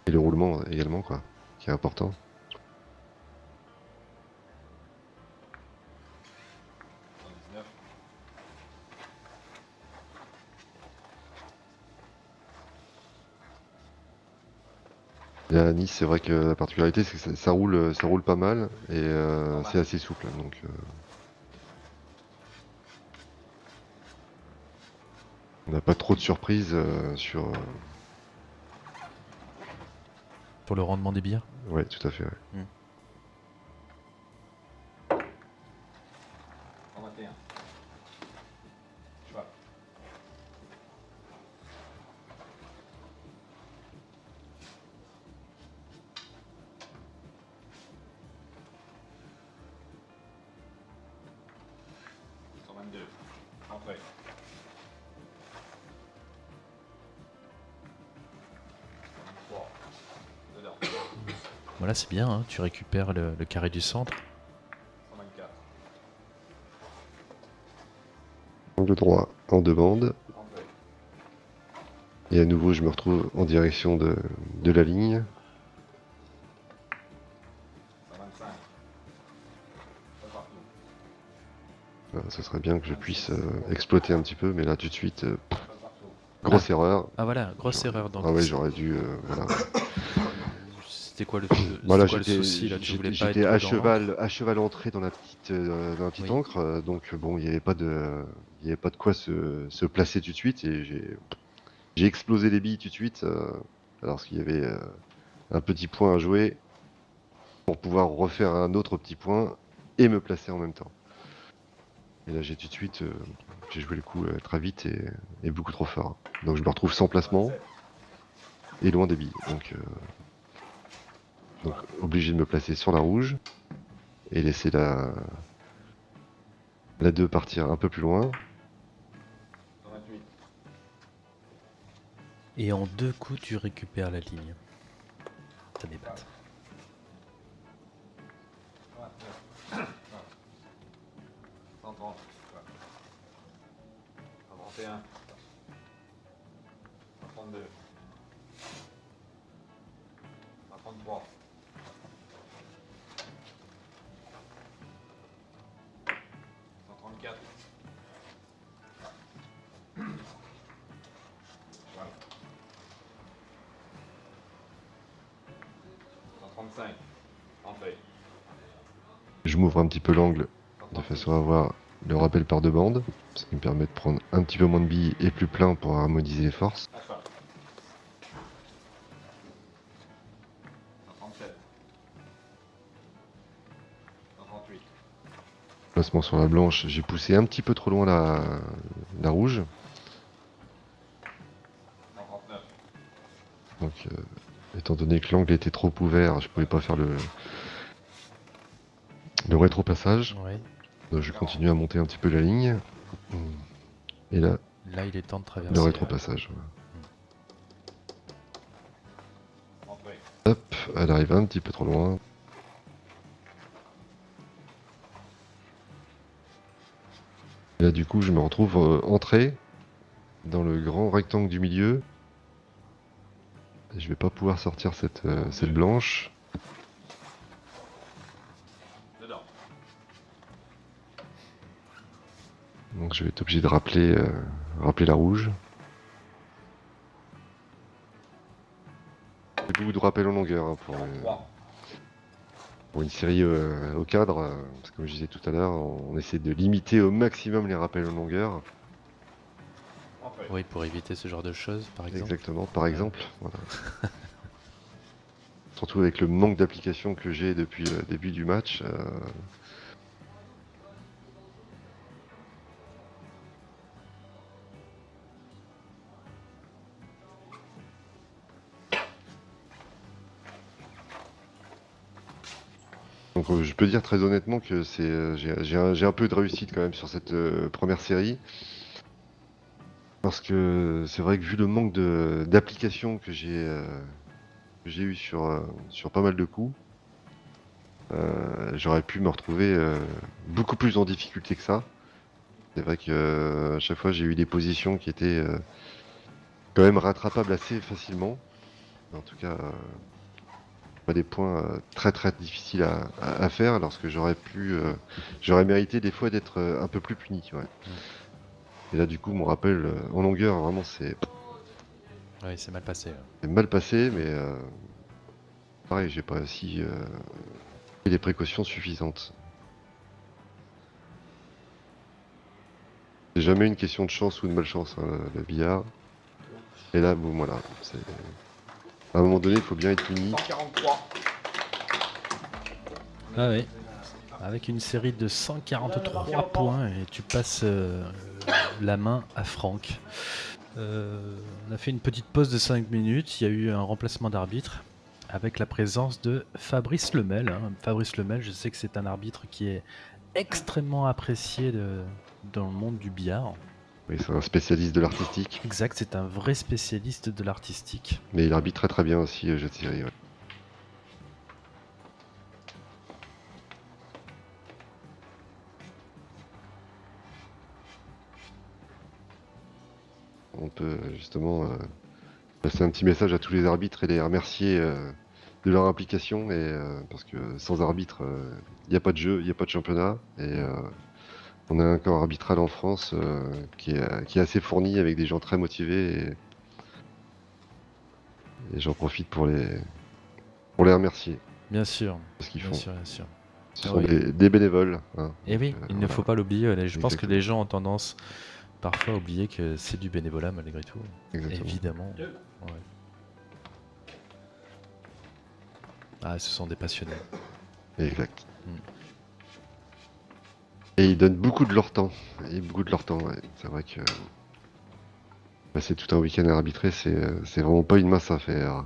et le roulement euh, également, quoi, qui est important. La Nice, c'est vrai que la particularité, c'est que ça, roule, ça roule pas mal et euh, c'est assez souple. Donc. On n'a pas trop de surprises euh, sur. euh, Pour le rendement des billets? Ouais, tout à fait. ouais. 121. Voilà, c'est bien, hein, tu récupères le, le carré du centre. 124. Angle droit en. Entrée. Et à nouveau, je me retrouve en direction de, de la ligne. 125. Pas partout. Euh, ce serait bien que je puisse euh, exploiter un petit peu, mais là, tout de suite, euh, grosse erreur. Ah voilà, grosse erreur. Donc Ah ouais, c'est- j'aurais dû. euh, voilà. C'était quoi le, Voilà, quoi le j'étais souci là? Tu voulais j'étais- pas j'étais être à cheval, à cheval entré dans la petite, euh, dans la petite Oui. encre, euh, donc bon, il n'y avait pas de, il avait pas de quoi se, se placer tout de suite et j'ai, j'ai explosé les billes tout de suite, euh, alors qu'il y avait euh, un petit point à jouer pour pouvoir refaire un autre petit point et me placer en même temps. Et là, j'ai tout de suite, j'ai joué le coup très vite et, et beaucoup trop fort. Donc je me retrouve sans placement 27. et loin des billes. Donc, donc obligé de me placer sur la rouge et laisser la la 2 partir un peu plus loin. 128. Et en deux coups, tu récupères la ligne. Ça débatte. 129. 130. 131. 132. Petit peu l'angle de 136. façon à avoir le rappel par deux bandes, ce qui me permet de prendre un petit peu moins de billes et plus plein pour harmoniser les forces. À cheval. 137. 138. Placement sur la blanche, j'ai poussé un petit peu trop loin la, la rouge, 139. donc euh, étant donné que l'angle était trop ouvert, je pouvais pas faire le le rétro-passage. Ouais. Donc je continue à monter un petit peu la ligne. Et là, Là, il est temps de traverser. le rétro-passage. voilà. Entrée. Hop, elle arrive un petit peu trop loin. Et là, du coup, je me retrouve euh, entré dans le grand rectangle du milieu. Et je vais pas pouvoir sortir cette, euh, cette blanche. Donc je vais être obligé de rappeler, euh, rappeler la rouge. Beaucoup de rappels en longueur hein, pour, euh, 3. pour une série euh, au cadre. euh, parce que comme je disais tout à l'heure, on, on essaie de limiter au maximum les rappels en longueur. Oui, pour éviter ce genre de choses, par exemple. Exactement, par exemple. voilà. Surtout avec le manque d'application que j'ai depuis le début du match. Euh, je peux dire très honnêtement que euh, j'ai un, peu de réussite quand même sur cette euh, première série. Parce que c'est vrai que vu le manque d'applications que j'ai eu sur, pas mal de coups, j'aurais pu me retrouver beaucoup plus en difficulté que ça. C'est vrai que à chaque fois j'ai eu des positions qui étaient quand même rattrapables assez facilement. En tout cas, pas des points euh, très très difficiles à, à- à faire lorsque j'aurais pu, euh, j'aurais mérité des fois d'être euh, un peu plus puni. ouais. Et là du coup mon rappel en longueur vraiment c'est Oui, c'est mal passé. c'est mal passé, mais euh, pareil, j'ai pas si euh, pris les précautions suffisantes. C'est jamais une question de chance ou de malchance, hein, le billard. Et là, bon, voilà. c'est- À un moment donné, il faut bien être puni. 143. Ah oui. Avec une série de 143 points et tu passes euh, la main à Franck. Euh, on a fait une petite pause de 5 minutes. Il y a eu un remplacement d'arbitre avec la présence de Fabrice Lemel. hein. Fabrice Lemel, je sais que c'est un arbitre qui est extrêmement apprécié dans le monde du billard. Oui, c'est un spécialiste de l'artistique. Exact, c'est un vrai spécialiste de l'artistique. Mais il arbitre très très bien aussi, euh, jeu de série. ouais. On peut euh, justement euh, passer un petit message à tous les arbitres et les remercier euh, de leur implication. Et, parce que sans arbitre, il n'y a pas de jeu, il n'y a pas de championnat. Et on a un corps arbitral en France euh, qui, est, qui est assez fourni avec des gens très motivés. Et, et j'en profite pour les, pour les remercier Bien sûr, parce qu'ils bien font. sûr, bien sûr. Ce Ah sont oui. des, des bénévoles. hein. Et oui, Donc, euh, il ne faut pas l'oublier. Je pense que les gens ont tendance parfois à oublier que c'est du bénévolat malgré tout. Exactement. Évidemment. Ouais. Ah, ce sont des passionnés. Exact. Mm. Et ils donnent beaucoup de leur temps. Et beaucoup de leur temps, ouais. C'est vrai que passer tout un week-end à arbitrer, c'est euh, vraiment pas une mince affaire.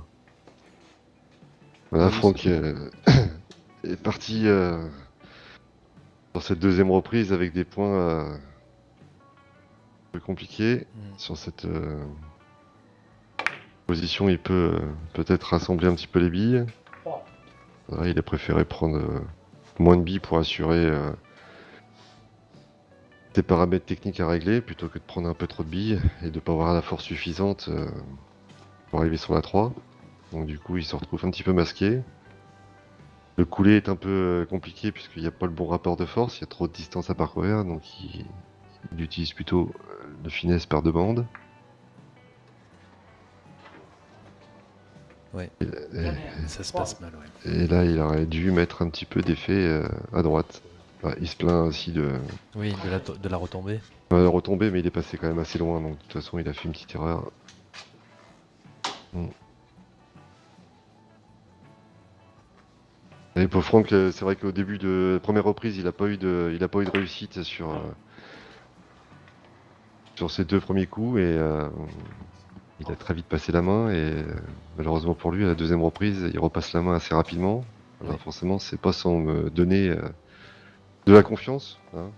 Voilà, Oui, Franck euh, est parti euh, sur cette deuxième reprise avec des points euh, un peu compliqués. Mm. Sur cette euh, position, il peut euh, peut-être rassembler un petit peu les billes. Il a préféré prendre euh, moins de billes pour assurer euh, des paramètres techniques à régler plutôt que de prendre un peu trop de billes et de pas avoir la force suffisante euh, pour arriver sur la 3. Donc du coup il se retrouve un petit peu masqué. Le coulé est un peu euh, compliqué puisqu'il n'y a pas le bon rapport de force, il y a trop de distance à parcourir, donc il, il utilise plutôt euh, le finesse par deux bandes. Ouais. Et- et- Ça se passe mal, ouais. Et là, il aurait dû mettre un petit peu d'effet euh, à droite. Il se plaint aussi de, Oui, de la, to- de la retombée. de mais il est passé quand même assez loin, donc de toute façon, il a fait une petite erreur. Et pour Franck, euh, c'est vrai qu'au début de la première reprise, il n'a pas eu de, il a pas eu de réussite sur euh, sur ses deux premiers coups et euh, il a très vite passé la main et malheureusement pour lui, à la deuxième reprise, il repasse la main assez rapidement. Alors Ouais. forcément, c'est pas sans me donner euh, de la confiance. Hein.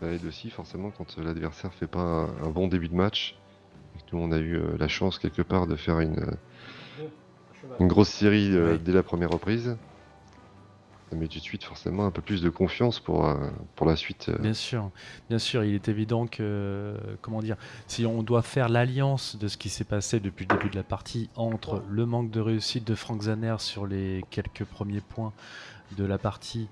Ça aide aussi forcément quand l'adversaire fait pas un, bon début de match. Et que nous, on a eu euh, la chance quelque part de faire une, euh, une grosse série euh, Oui. dès la première reprise. Ça met tout de suite forcément un peu plus de confiance pour, pour la suite. Bien sûr, bien sûr, il est évident que, comment dire, si on doit faire l'alliance de ce qui s'est passé depuis le début de la partie entre le manque de réussite de Frank Zaner sur les quelques premiers points de la partie,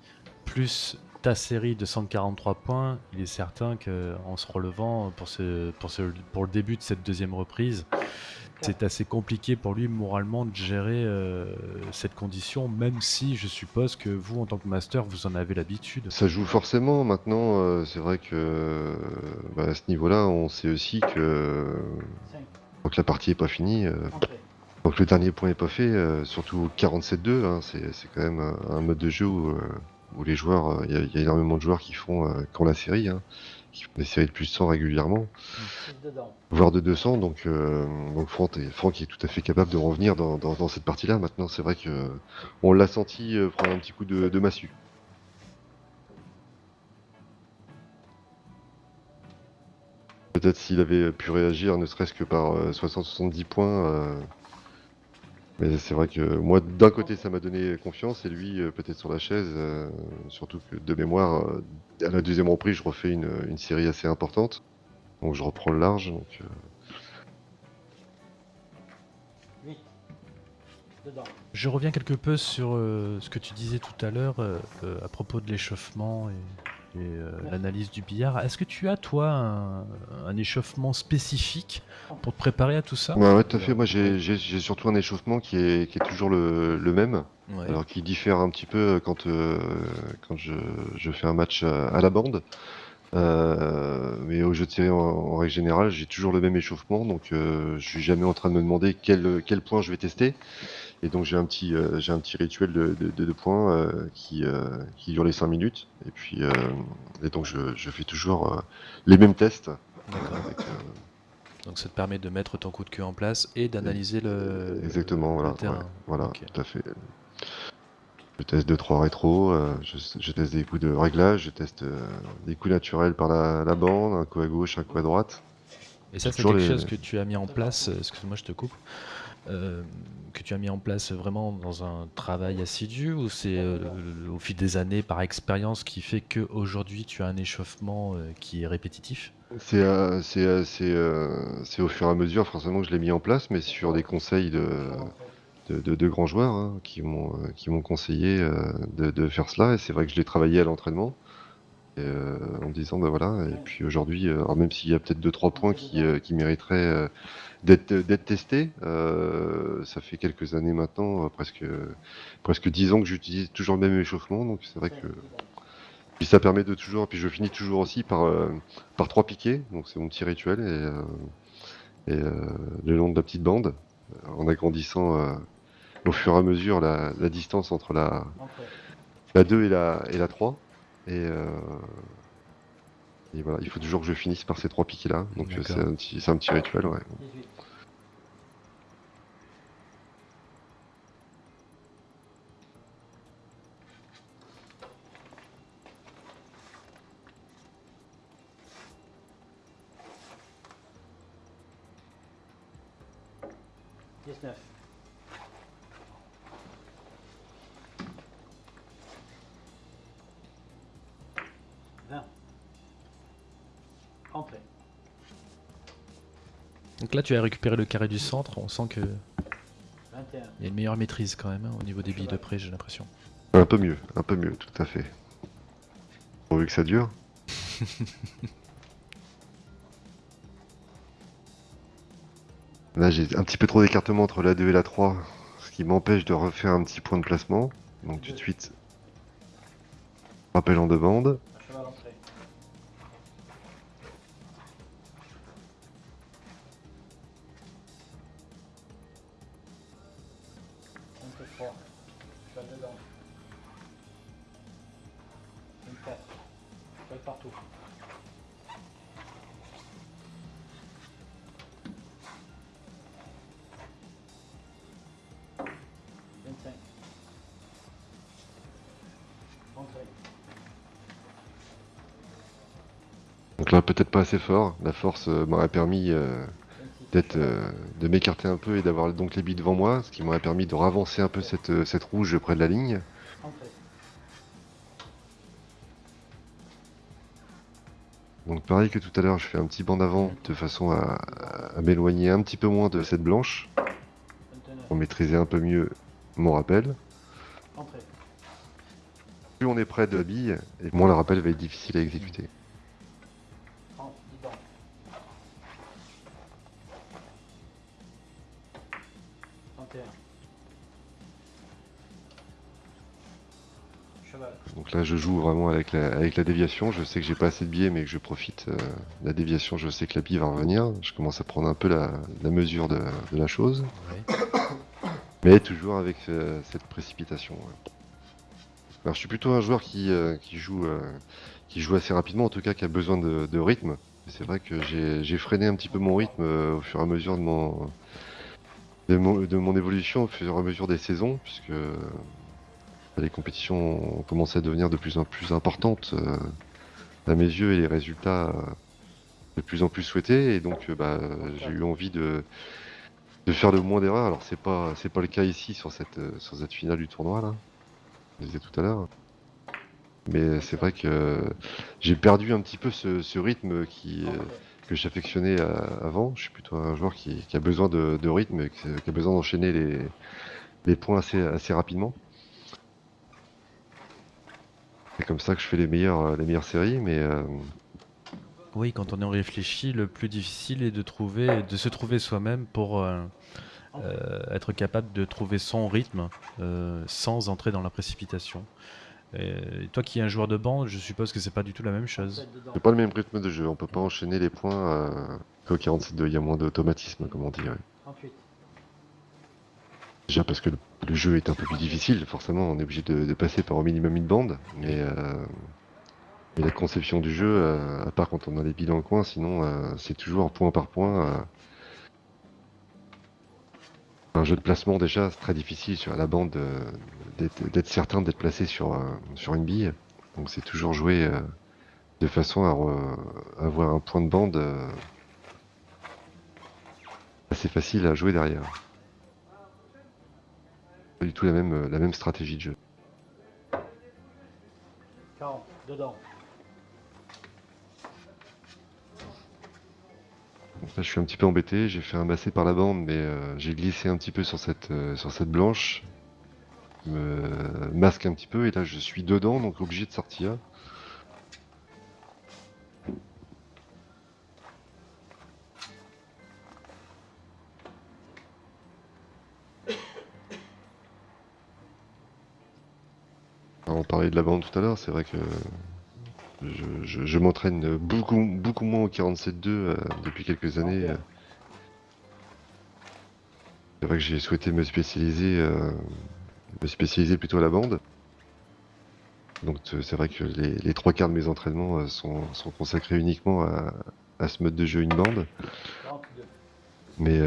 plus ta série de 143 points, il est certain qu'en se relevant pour, ce, pour, ce, pour le début de cette deuxième reprise, c'est assez compliqué pour lui moralement de gérer euh, cette condition, même si je suppose que vous, en tant que master, vous en avez l'habitude. Ça joue forcément. Maintenant, euh, c'est vrai que euh, bah, à ce niveau-là, on sait aussi que tant que la partie est pas finie, euh, tant que le dernier point est pas fait, euh, surtout 47-2, hein, c'est quand même un, un mode de jeu où, euh, où les joueurs, euh, il y, a- énormément de joueurs qui font, euh, qui ont la série, hein, qui font des séries de plus de 100 régulièrement, voire de 200. Donc, euh, donc Franck, est, Franck est tout à fait capable de revenir dans, cette partie-là. Maintenant, c'est vrai que on l'a senti prendre un petit coup de, massue. Peut-être s'il avait pu réagir, ne serait-ce que par euh, 60-70 points. Mais c'est vrai que moi, d'un côté, ça m'a donné confiance, et lui, euh, peut-être sur la chaise. euh, surtout que de mémoire, euh, à la deuxième reprise, je refais une, une série assez importante. Donc je reprends le large. Donc, euh, Je reviens quelque peu sur euh, ce que tu disais tout à l'heure euh, à propos de l'échauffement et et euh, l'analyse du billard. Est-ce que tu as, toi, un, un échauffement spécifique pour te préparer à tout ça? Ouais, ouais, tout à fait. Moi, j'ai surtout un échauffement qui est, qui est toujours le, le même, Ouais. alors qui diffère un petit peu quand, euh, quand je, je fais un match à, à la bande. Euh, mais au jeu de série, en, en règle générale, j'ai toujours le même échauffement, donc euh, je suis jamais en train de me demander quel, quel point je vais tester. Et donc j'ai un petit, euh, j'ai un petit rituel de, de, de deux points euh, qui, euh, qui dure les 5 minutes. Et puis, et donc je, je fais toujours les mêmes tests. Avec, Donc ça te permet de mettre ton coup de queue en place et d'analyser le, Exactement, le voilà. terrain. ouais, voilà, tout à fait. Je teste 2-3 rétros, euh, je, je teste des coups de réglage, je teste des coups naturels par la, la bande, un coup à gauche, un coup à droite. Et ça, c'est quelque les- chose que tu as mis en place, excuse-moi, je te coupe, euh, que tu as mis en place vraiment dans un travail assidu ou c'est euh, au fil des années, par expérience, qui fait qu'aujourd'hui tu as un échauffement euh, qui est répétitif? C'est au fur et à mesure, forcément, que je l'ai mis en place, mais sur des conseils de, de, de- grands joueurs hein, qui m'ont conseillé de, faire cela. Et c'est vrai que je l'ai travaillé à l'entraînement. en me disant, bah voilà, et puis aujourd'hui, même s'il y a peut-être 2-3 points qui, qui mériteraient d'être testé. Euh, ça fait quelques années maintenant, euh, presque presque dix ans que j'utilise toujours le même échauffement, donc c'est vrai que puis ça permet de toujours. Puis je finis toujours aussi par euh, par trois piquets, donc c'est mon petit rituel et, le long de la petite bande en agrandissant au fur et à mesure la, distance entre la la 2 et la et la 3 et voilà, il faut toujours que je finisse par ces trois piquets là. Donc c'est un, petit rituel, ouais. Donc là, tu as récupéré le carré du centre, on sent et un. y a une meilleure maîtrise quand même hein, au niveau des billes de près, j'ai l'impression. Un peu mieux, un peu mieux, tout à fait. Pourvu que ça dure. Là, j'ai un petit peu trop d'écartement entre la 2 et la 3, ce qui m'empêche de refaire un petit point de placement. Donc tout de suite, rappel en deux bandes. Peut-être pas assez fort. La force euh, m'aurait permis euh, d'être, euh, de m'écarter un peu et d'avoir donc les billes devant moi, ce qui m'aurait permis de ravancer un peu cette, cette rouge près de la ligne. Donc pareil que tout à l'heure, je fais un petit banc d'avant de façon à, à m'éloigner un petit peu moins de cette blanche, pour maîtriser un peu mieux mon rappel. Plus on est près de la bille, et moins le rappel va être difficile à exécuter. Je joue vraiment avec la, avec la déviation. Je sais que j'ai pas assez de billets, mais que je profite euh, de la déviation. Je sais que la bille va revenir. Je commence à prendre un peu la, la mesure de, de la chose, Ouais. mais toujours avec euh, cette précipitation. ouais. Alors, je suis plutôt un joueur qui, euh, qui joue, euh, qui joue assez rapidement, en tout cas, qui a besoin de, de rythme. C'est vrai que j'ai freiné un petit peu mon rythme au fur et à mesure de mon, de mon, de mon évolution, au fur et à mesure des saisons, puisque les compétitions ont commencé à devenir de plus en plus importantes euh, à mes yeux et les résultats euh, de plus en plus souhaités. Et donc, euh, bah, j'ai eu envie de, faire le moins d'erreurs. Alors, c'est pas, c'est pas le cas ici sur cette, sur cette finale du tournoi là. Je disais tout à l'heure. Mais c'est vrai que j'ai perdu un petit peu ce, rythme que j'affectionnais avant. Je suis plutôt un joueur qui, a besoin de, de rythme, qui, a besoin d'enchaîner les, points assez rapidement. Et comme ça que je fais les meilleures, euh, les meilleures séries, mais euh, Oui, quand on y réfléchit, le plus difficile est de trouver, de se trouver soi-même pour euh, euh, être capable de trouver son rythme euh, sans entrer dans la précipitation. Et toi qui es un joueur de bande, je suppose que c'est pas du tout la même chose. C'est pas le même rythme de jeu. On peut pas enchaîner les points qu'au 47-2. Il y a moins d'automatisme, comme on. 38. Déjà parce que le, le jeu est un peu plus difficile, forcément, on est obligé de, passer par au minimum une bande, mais, euh, la conception du jeu, euh, à part quand on a les billes dans le coin, sinon euh, c'est toujours point par point. un jeu de placement déjà, c'est très difficile sur la bande d'être certain d'être placé sur, sur une bille, donc c'est toujours joué de façon à avoir un point de bande assez facile à jouer derrière pas du tout la même, euh, la même stratégie de jeu. 40. Dedans. Donc là, je suis un petit peu embêté, j'ai fait un massé par la bande, mais euh, j'ai glissé un petit peu sur cette, euh, sur cette blanche. Me masque un petit peu, et là je suis dedans, donc obligé de sortir. On parlait de la bande tout à l'heure, c'est vrai que je, m'entraîne beaucoup, beaucoup moins au 47.2 euh, depuis quelques années. euh. C'est vrai que j'ai souhaité me spécialiser, euh, me spécialiser plutôt à la bande. Donc c'est vrai que les, trois quarts de mes entraînements euh, sont, consacrés uniquement à, ce mode de jeu une bande. 42. Mais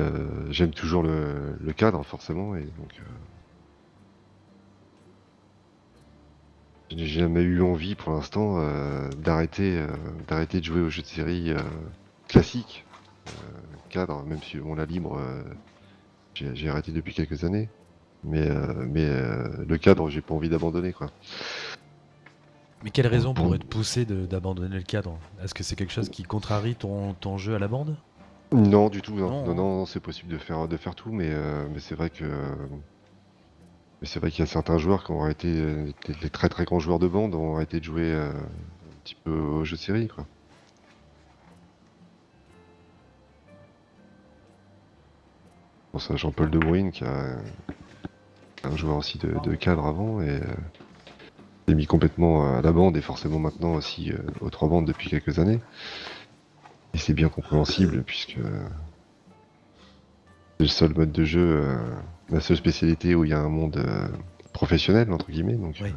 j'aime toujours le, le cadre forcément et donc n'ai jamais eu envie pour l'instant euh, d'arrêter euh, d'arrêter de jouer aux jeux de série euh, classiques cadre même si on la libre j'ai j'ai arrêté depuis quelques années. Mais mais le cadre j'ai pas envie d'abandonner quoi. Mais quelle raison pourrait te pousser de- d'abandonner le cadre? Est-ce que c'est quelque chose qui contrarie ton, ton jeu à la bande? Non, du tout, non. Non, Non, non, c'est possible de faire, de faire tout, mais, mais c'est vrai que. Mais c'est vrai qu'il y a certains joueurs qui ont euh, les, les très très grands joueurs de bande ont arrêté de jouer euh, un petit peu aux jeux de série, quoi. Bon, ça, Jean-Paul De Bruyne, qui a un joueur aussi de, cadre avant, et euh, s'est mis complètement à la bande, et forcément maintenant aussi euh, aux trois bandes depuis quelques années. Et c'est bien compréhensible, puisque c'est le seul mode de jeu, euh, la seule spécialité où il y a un monde euh, professionnel, entre guillemets. Donc, Oui. euh,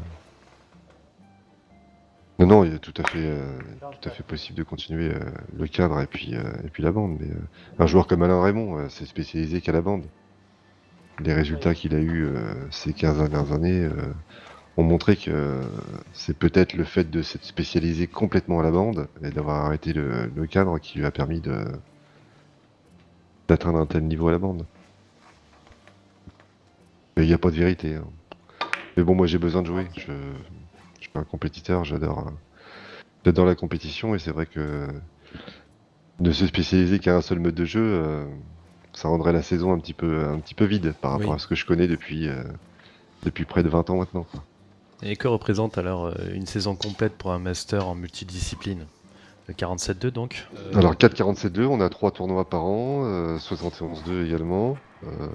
Non, non, il est tout à fait, euh, tout à fait possible de continuer euh, le cadre et puis, euh, et puis la bande. Mais euh, un joueur comme Alain Raymond euh, s'est spécialisé qu'à la bande. Les résultats qu'il a eu euh, ces 15 dernières années euh, ont montré que euh, c'est peut-être le fait de s'être spécialisé complètement à la bande et d'avoir arrêté le, le cadre qui lui a permis de d'atteindre un tel niveau à la bande. Mais il n'y a pas de vérité. hein. Mais bon, moi j'ai besoin de jouer. Je, je suis un compétiteur, j'adore euh, j'adore la compétition et c'est vrai que de se spécialiser qu'à un seul mode de jeu, euh, ça rendrait la saison un petit peu, un petit peu vide par rapport Oui. à ce que je connais depuis, euh, depuis près de 20 ans maintenant. quoi. Et que représente alors euh, une saison complète pour un master en multidiscipline? Le 47-2 donc Euh, Alors 4-47-2, on a 3 tournois par an, euh, 71-2 également, euh,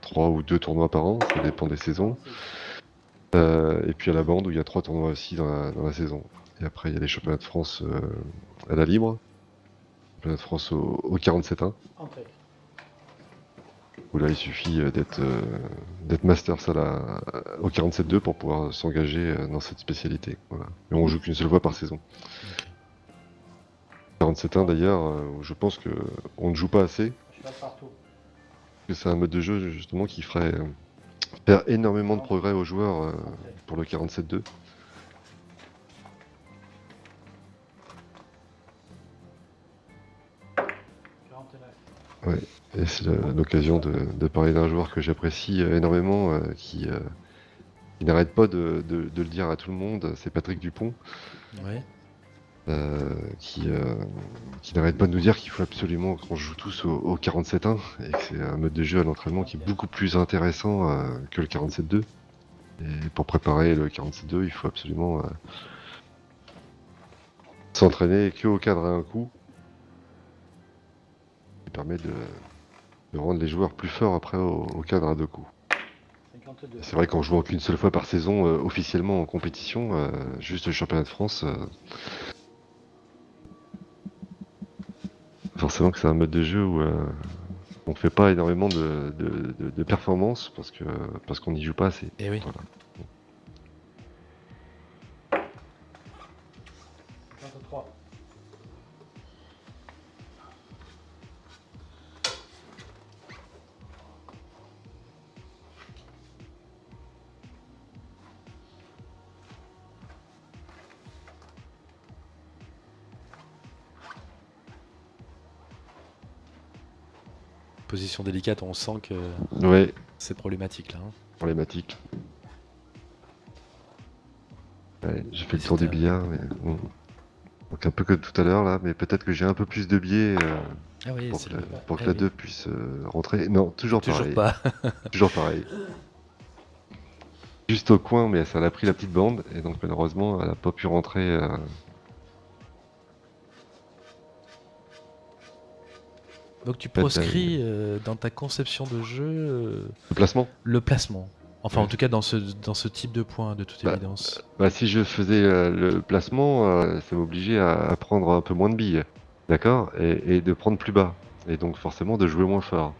3 ou 2 tournois par an, ça dépend des saisons. Euh, et puis à la bande où il y a 3 tournois aussi dans la, dans la saison. Et après il y a les championnats de France euh, à la libre, championnat de France au, au 47-1, Entrée. où là il suffit euh, d'être euh, d'être master ça là, au 47-2 pour pouvoir s'engager euh, dans cette spécialité. Voilà. Et on joue qu'une seule fois par saison. 47-1 d'ailleurs, euh, où je pense que on ne joue pas assez. Je passe partout. que c'est un mode de jeu justement qui ferait euh, faire énormément de progrès aux joueurs euh, pour le 47-2. 49. Et c'est l'occasion de, de parler d'un joueur que j'apprécie énormément, euh, qui, euh, qui n'arrête pas de, de- de le dire à tout le monde, c'est Patrick Dupont, ouais. Euh, qui, euh, qui n'arrête pas de nous dire qu'il faut absolument qu'on joue tous au, au 47-1, et que c'est un mode de jeu à l'entraînement qui est beaucoup plus intéressant euh, que le 47-2. Et pour préparer le 47-2, il faut absolument euh, s'entraîner que au cadre à un coup. Ça permet de, de rendre les joueurs plus forts après au, au cadre à deux coups. 52. C'est vrai qu'en jouant qu'une seule fois par saison officiellement en compétition, juste le championnat de France, euh, forcément que c'est un mode de jeu où euh, on fait pas énormément de, de, de- de performances parce que parce qu'on n'y joue pas assez. Et oui. Voilà. Position délicate, on sent que Ouais, c'est problématique là. hein. problématique. Ouais, j'ai fait le tour du billard, mais bon. Donc un peu comme tout à l'heure là, mais peut-être que j'ai un peu plus de biais euh, Ah oui, pour que, la, le- pour que ah la oui. 2 puisse euh, rentrer. Non, toujours, Toujours pareil. pas. Toujours pareil. Juste au coin, mais ça l'a pris la petite bande, et donc malheureusement, elle a pas pu rentrer. euh, Donc tu proscris euh, dans ta conception de jeu euh, le placement. le placement. Enfin, en tout cas, dans ce, dans ce type de point, de toute Bah, évidence. Bah, si je faisais euh, le placement, euh, ça m'obligeait à, prendre un peu moins de billes, d'accord? Et, et de prendre plus bas. Et donc forcément de jouer moins fort.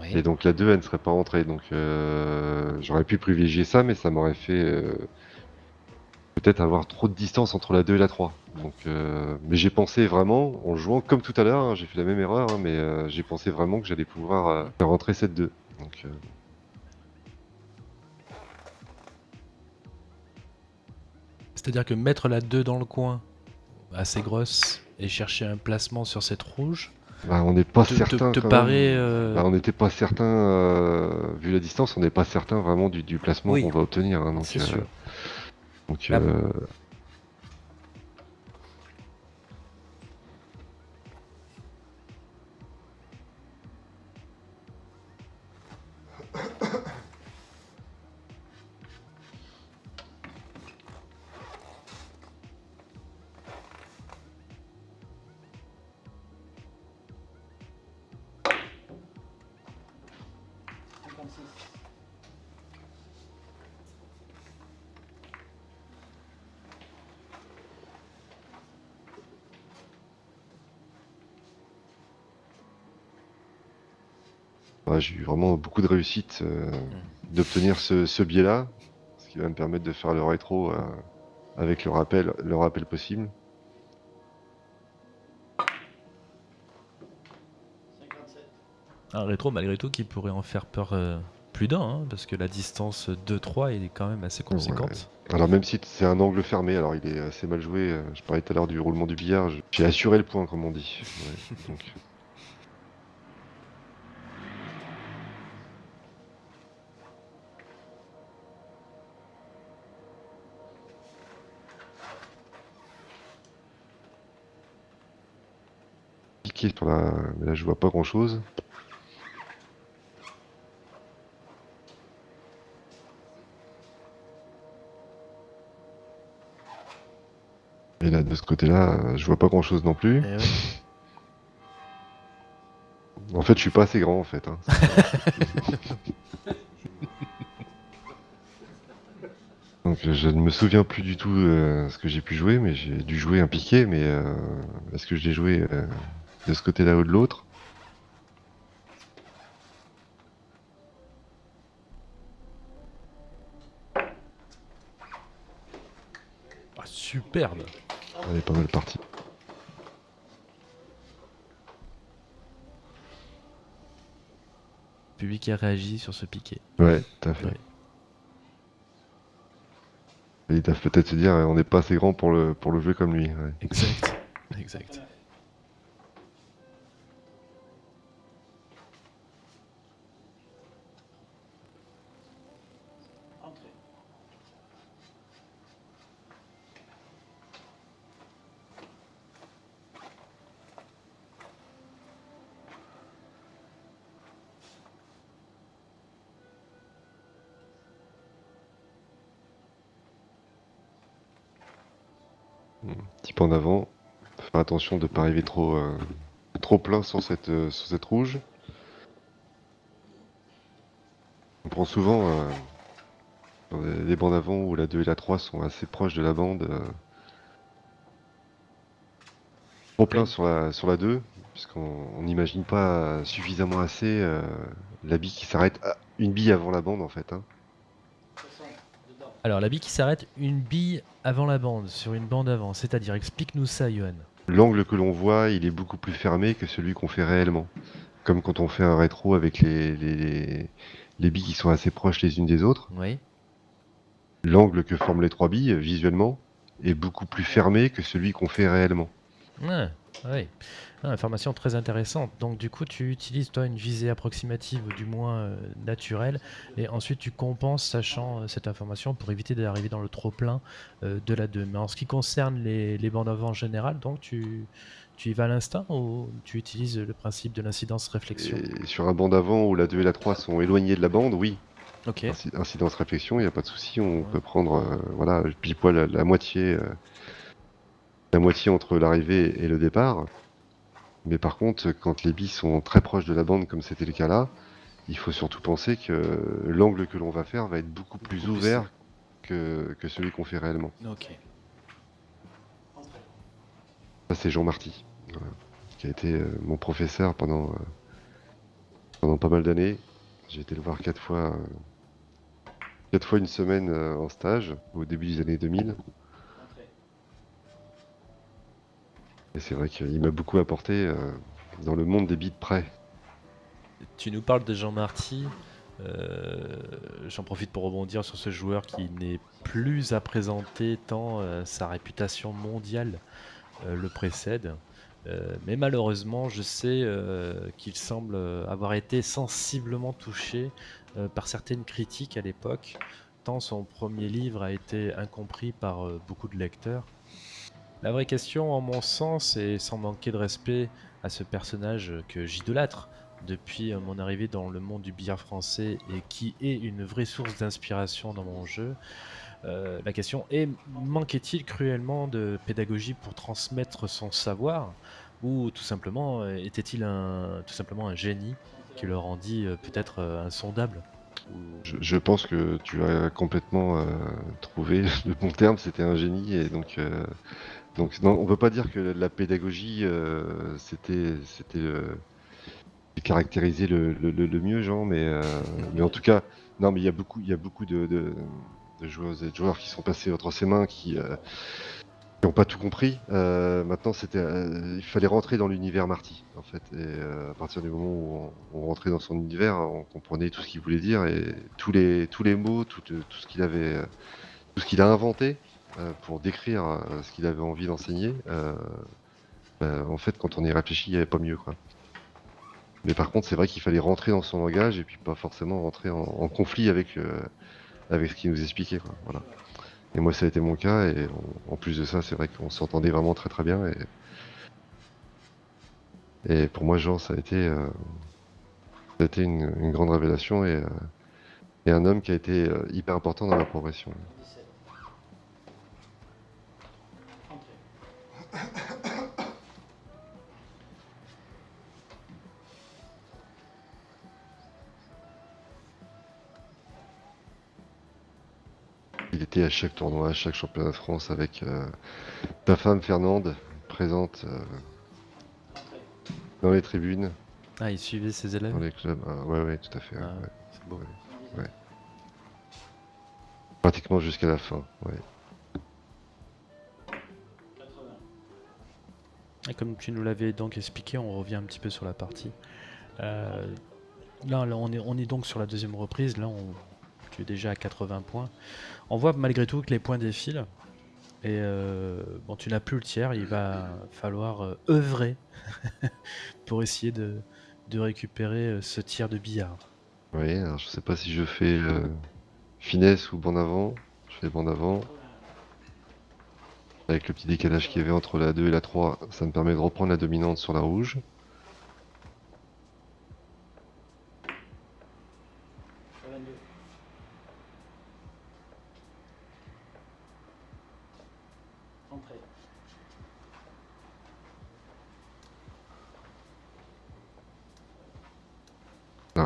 Oui. Et donc la 2, elle ne serait pas rentrée. Donc euh, j'aurais pu privilégier ça, mais ça m'aurait fait euh, peut-être avoir trop de distance entre la 2 et la 3. Donc, euh, mais j'ai pensé vraiment, en jouant comme tout à l'heure, hein, j'ai fait la même erreur, hein, mais euh, j'ai pensé vraiment que j'allais pouvoir euh, faire rentrer cette 2. Donc, C'est-à-dire que mettre la 2 dans le coin, assez grosse, et chercher un placement sur cette rouge, bah, on n'est pas te, certain. te paraît. euh, Bah, on n'était pas certain, euh, vu la distance, on n'est pas certain vraiment du, du placement Oui. qu'on va obtenir. hein, donc, euh, sûr. donc, j'ai eu vraiment beaucoup de réussite euh, d'obtenir ce, ce biais-là, ce qui va me permettre de faire le rétro euh, avec le rappel, le rappel possible. 57. Un rétro, malgré tout, qui pourrait en faire peur euh, plus d'un, hein, parce que la distance 2-3 est quand même assez conséquente. Alors même si c'est un angle fermé, alors il est assez mal joué. Je parlais tout à l'heure du roulement du billard. J'ai assuré le point, comme on dit. Ouais, donc, sur la, là je vois pas grand chose. Et là de ce côté-là, euh, je vois pas grand chose non plus. Eh. En fait, je suis pas assez grand en fait. hein. Donc je ne me souviens plus du tout euh, ce que j'ai pu jouer, mais j'ai dû jouer un piqué, mais euh, est-ce que je l'ai joué euh, de ce côté-là ou de l'autre Ah, superbe Elle est pas mal partie. Le public a réagi sur ce piqué. Ouais, tout à fait. Ouais. Et ils doivent peut-être se dire, euh, on n'est pas assez grand pour le, pour le jouer comme lui. ouais. Exact. Exact. De ne pas arriver trop, euh, trop plein sur cette, euh, sur cette rouge. On prend souvent euh, les, bandes avant où la 2 et la 3 sont assez proches de la bande. trop plein sur la, sur la 2, puisqu'on on n'imagine pas suffisamment assez la bille qui s'arrête une bille avant la bande en fait. hein. 60. Dedans. Alors, la bille qui s'arrête une bille avant la bande, sur une bande avant. C'est-à-dire, explique-nous ça, Johan. L'angle que l'on voit, il est beaucoup plus fermé que celui qu'on fait réellement. Comme quand on fait un rétro avec les, les, les- les billes qui sont assez proches les unes des autres. Oui. L'angle que forment les trois billes, visuellement, est beaucoup plus fermé que celui qu'on fait réellement. Ah, oui. Ah, information très intéressante. Donc, du coup, tu utilises, toi, une visée approximative, ou du moins euh, naturelle, et ensuite tu compenses, sachant euh, cette information, pour éviter d'arriver dans le trop-plein euh, de la 2. Mais en ce qui concerne les, les bandes avant en général, donc, tu, tu y vas à l'instinct ou tu utilises le principe de l'incidence-réflexion Et sur un banc d'avant où la 2 et la 3 sont éloignées de la bande, oui, Ok. incidence réflexion, il n'y a pas de souci, on Ouais. peut prendre voilà, pile poil la, la moitié, la moitié entre l'arrivée et le départ. Mais par contre, quand les billes sont très proches de la bande, comme c'était le cas là, il faut surtout penser que l'angle que l'on va faire va être beaucoup plus Beaucoup plus ouvert que, que celui qu'on fait réellement. Ok. Ça, c'est Jean Marty, voilà, qui a été euh, mon professeur pendant, euh, pendant pas mal d'années. J'ai été le voir quatre fois, euh, quatre fois une semaine en stage au début des années 2000. Entrée. Et c'est vrai qu'il m'a beaucoup apporté euh, dans le monde des bits près. Tu nous parles de Jean Marty. euh, J'en profite pour rebondir sur ce joueur qui n'est plus à présenter tant euh, sa réputation mondiale le précède. Mais malheureusement, je sais qu'il semble avoir été sensiblement touché par certaines critiques à l'époque, tant son premier livre a été incompris par beaucoup de lecteurs. La vraie question, en mon sens, et sans manquer de respect à ce personnage que j'idolâtre, depuis mon arrivée dans le monde du billard français et qui est une vraie source d'inspiration dans mon jeu. Euh, la question est manquait-il cruellement de pédagogie pour transmettre son savoir ou tout simplement euh, était-il un tout simplement un génie qui le rendit euh, peut-être insondable? Je, pense que tu as complètement trouvé le bon terme, c'était un génie. Et donc, donc on peut pas dire que la pédagogie, euh, c'était le- caractériser le, le, le- mieux, Jean, mais, euh, mais en tout cas, non, mais il y a beaucoup, y a beaucoup de, de, joueuses et de joueurs qui sont passés entre ses mains, qui n'ont pas tout compris. Euh, maintenant, c'était, euh, il fallait rentrer dans l'univers Marty, en fait, et euh, à partir du moment où on, rentrait dans son univers, on comprenait tout ce qu'il voulait dire et tous les tous les mots, tout, euh, tout ce qu'il avait, euh, tout ce qu'il a inventé euh, pour décrire euh, ce qu'il avait envie d'enseigner. euh, bah, en fait, quand on y réfléchit, il n'y avait pas mieux, quoi. Mais par contre, c'est vrai qu'il fallait rentrer dans son langage et puis pas forcément rentrer en, conflit avec, euh, avec ce qu'il nous expliquait. Voilà. Et moi, ça a été mon cas. Et en, plus de ça, c'est vrai qu'on s'entendait vraiment très très bien. Et, pour moi, Jean, ça a été, euh, une, grande révélation et, euh, et un homme qui a été euh, hyper important dans la progression. 17. Entrée. Il était à chaque tournoi, à chaque championnat de France avec euh, ta femme Fernande présente euh, dans les tribunes, Ah, il suivait ses élèves. dans les clubs. Ah, ouais, ouais, tout à fait. Ah, ouais. c'est beau. Ouais. Pratiquement jusqu'à la fin. Ouais. Et comme tu nous l'avais donc expliqué, on revient un petit peu sur la partie. Euh, là, on, est, on est donc sur la deuxième reprise. Là, on, tu es déjà à 80 points. On voit malgré tout que les points défilent. Et euh, bon, tu n'as plus le tiers. Il va falloir euh, œuvrer pour essayer de, récupérer ce tiers de billard. Oui, alors je sais pas si je fais finesse ou bande avant. Je fais bande avant. Avec le petit décalage qu'il y avait entre la 2 et la 3, ça me permet de reprendre la dominante sur la rouge.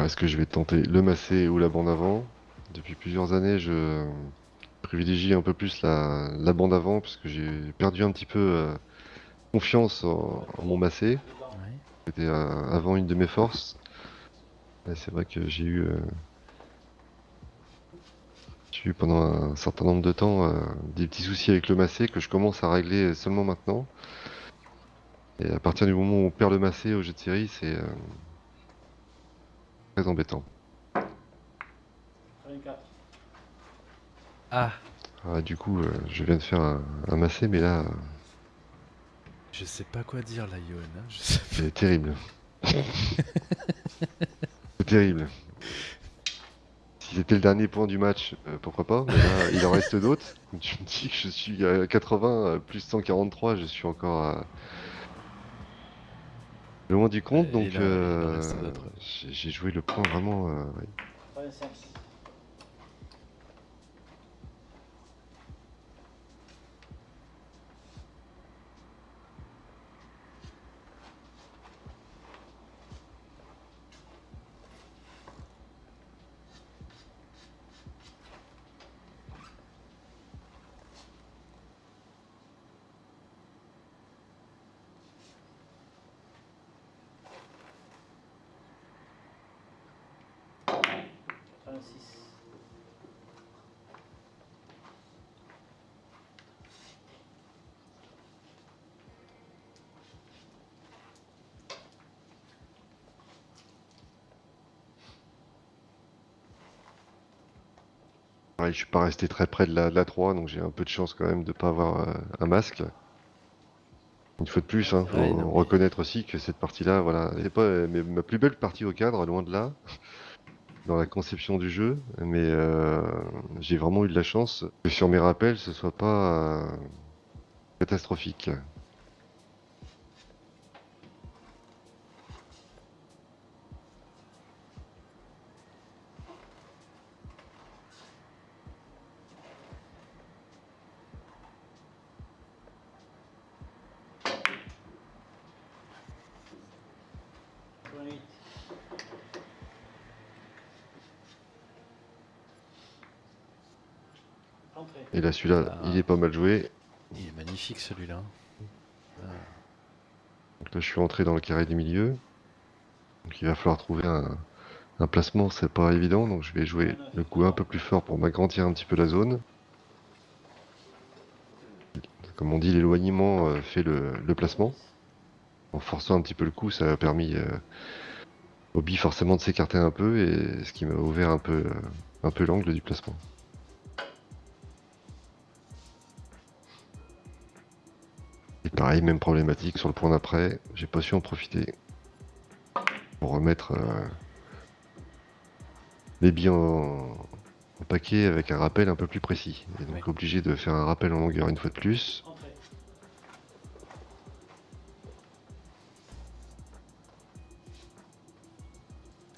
est-ce que je vais tenter le massé ou la bande avant? Depuis plusieurs années, je, privilégie un peu plus la, la bande avant parce que j'ai perdu un petit peu euh, confiance en, en mon massé. Ouais. C'était euh, avant une de mes forces. C'est vrai que j'ai eu, euh, j'ai eu pendant un certain nombre de temps des petits soucis avec le massé que je commence à régler seulement maintenant. Et à partir du moment où on perd le massé au jeu de série, c'est très embêtant. 84. Ah, Ah, du coup, euh, je viens de faire un, un massé, mais là, euh, je sais pas quoi dire là, Yoann. hein, sais- c'est terrible. c'est terrible. Si c'était le dernier point du match, euh, pourquoi pas, mais là, il en reste d'autres. Tu me dis que je suis à 80, euh, plus 143, je suis encore à... loin du compte, donc euh, j'ai joué le point vraiment... euh, ouais. 85. Quatre-vingt-six. Pareil, je suis pas resté très près de la, de la 3, donc j'ai un peu de chance quand même de pas avoir euh, un masque. Une fois de plus, hein, faut Ouais, non, mais- reconnaître aussi que cette partie-là, voilà, c'est pas euh, ma plus belle partie au cadre, loin de là, dans la conception du jeu, mais euh, j'ai vraiment eu de la chance que sur mes rappels, ce soit pas euh, catastrophique. Quatre-vingt-huit. Entrée. Et là, celui-là, Ah. il est pas mal joué. Il est magnifique celui-là. Donc là, je suis entré dans le carré du milieu. Donc il va falloir trouver un, un placement, c'est pas évident. Donc je vais jouer le coup un peu plus fort pour m'agrandir un petit peu la zone. Comme on dit, l'éloignement euh, fait le, le placement. En forçant un petit peu le coup, ça a permis euh, au bi forcément de s'écarter un peu, et ce qui m'a ouvert un peu, euh, un peu l'angle du placement. Pareil, même problématique sur le point d'après, j'ai pas su en profiter pour remettre euh, les billes en, en paquet avec un rappel un peu plus précis. Et donc Ouais. obligé de faire un rappel en longueur une fois de plus.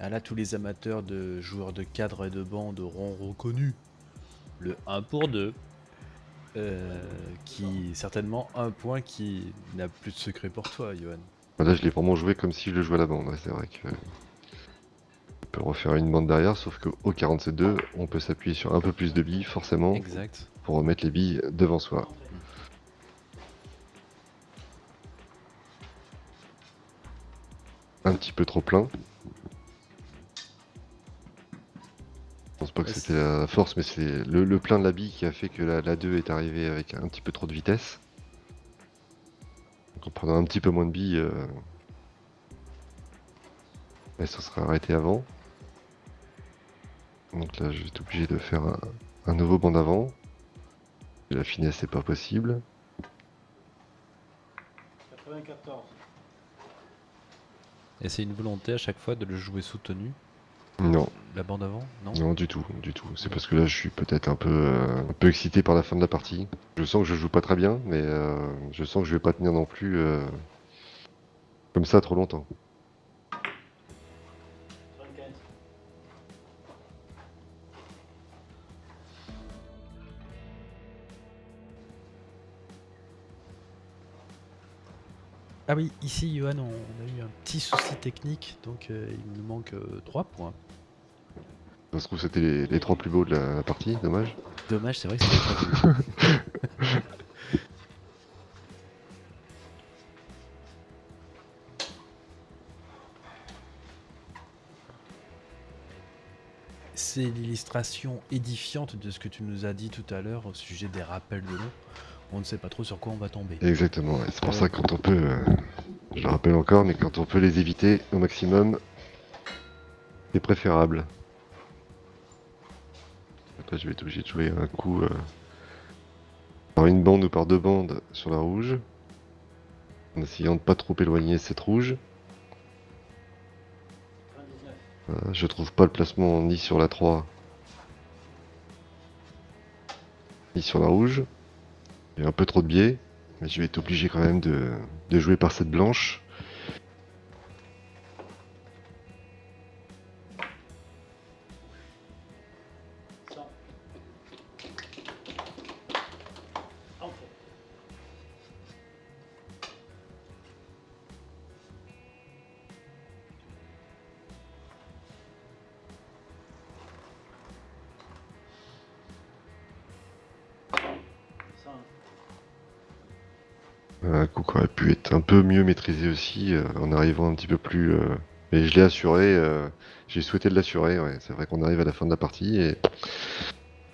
Ah là, tous les amateurs de joueurs de cadre et de bande auront reconnu le 1 pour 2. Euh, qui certainement un point qui n'a plus de secret pour toi, Johan. Là, je l'ai vraiment joué comme si je le jouais à la bande. ouais, c'est vrai que on peut refaire une bande derrière, sauf qu'au 47-2, on peut s'appuyer sur un peu plus de billes, forcément, Exact. pour remettre les billes devant soi. Un petit peu trop plein. Je pense pas que c'était la force, mais c'est le, le plein de la bille qui a fait que la, la 2 est arrivée avec un petit peu trop de vitesse. Donc en prenant un petit peu moins de billes, euh, elle se serait arrêtée avant. Donc là, je vais être obligé de faire un, un nouveau banc d'avant. La finesse, c'est pas possible. 94. Et c'est une volonté à chaque fois de le jouer soutenu, Non, la bande avant Non non, du tout, du tout. C'est parce que là, je suis peut-être un peu, euh, un peu excité par la fin de la partie. Je sens que je joue pas très bien, mais euh, je sens que je vais pas tenir non plus euh, comme ça trop longtemps. Ah oui, ici, Johan, on a eu un petit souci technique, donc euh, il nous manque 3 points. Ça se trouve, c'était les, les trois plus beaux de la, partie, dommage. Dommage, c'est vrai que c'était. C'est l'illustration édifiante de ce que tu nous as dit tout à l'heure au sujet des rappels de l'eau. On ne sait pas trop sur quoi on va tomber. Exactement, c'est pour ça que quand on peut, euh, je le rappelle encore, mais quand on peut les éviter au maximum, c'est préférable. Après, je vais être obligé de jouer un coup euh, par une bande ou par deux bandes sur la rouge, en essayant de pas trop éloigner cette rouge. 99. Voilà, je trouve pas le placement ni sur la 3 ni sur la rouge. Il y a un peu trop de biais, mais je vais être obligé quand même de, jouer par cette blanche. Mieux maîtrisé aussi euh, en arrivant un petit peu plus. euh, Mais je l'ai assuré, euh, j'ai souhaité l'assurer. Ouais. C'est vrai qu'on arrive à la fin de la partie et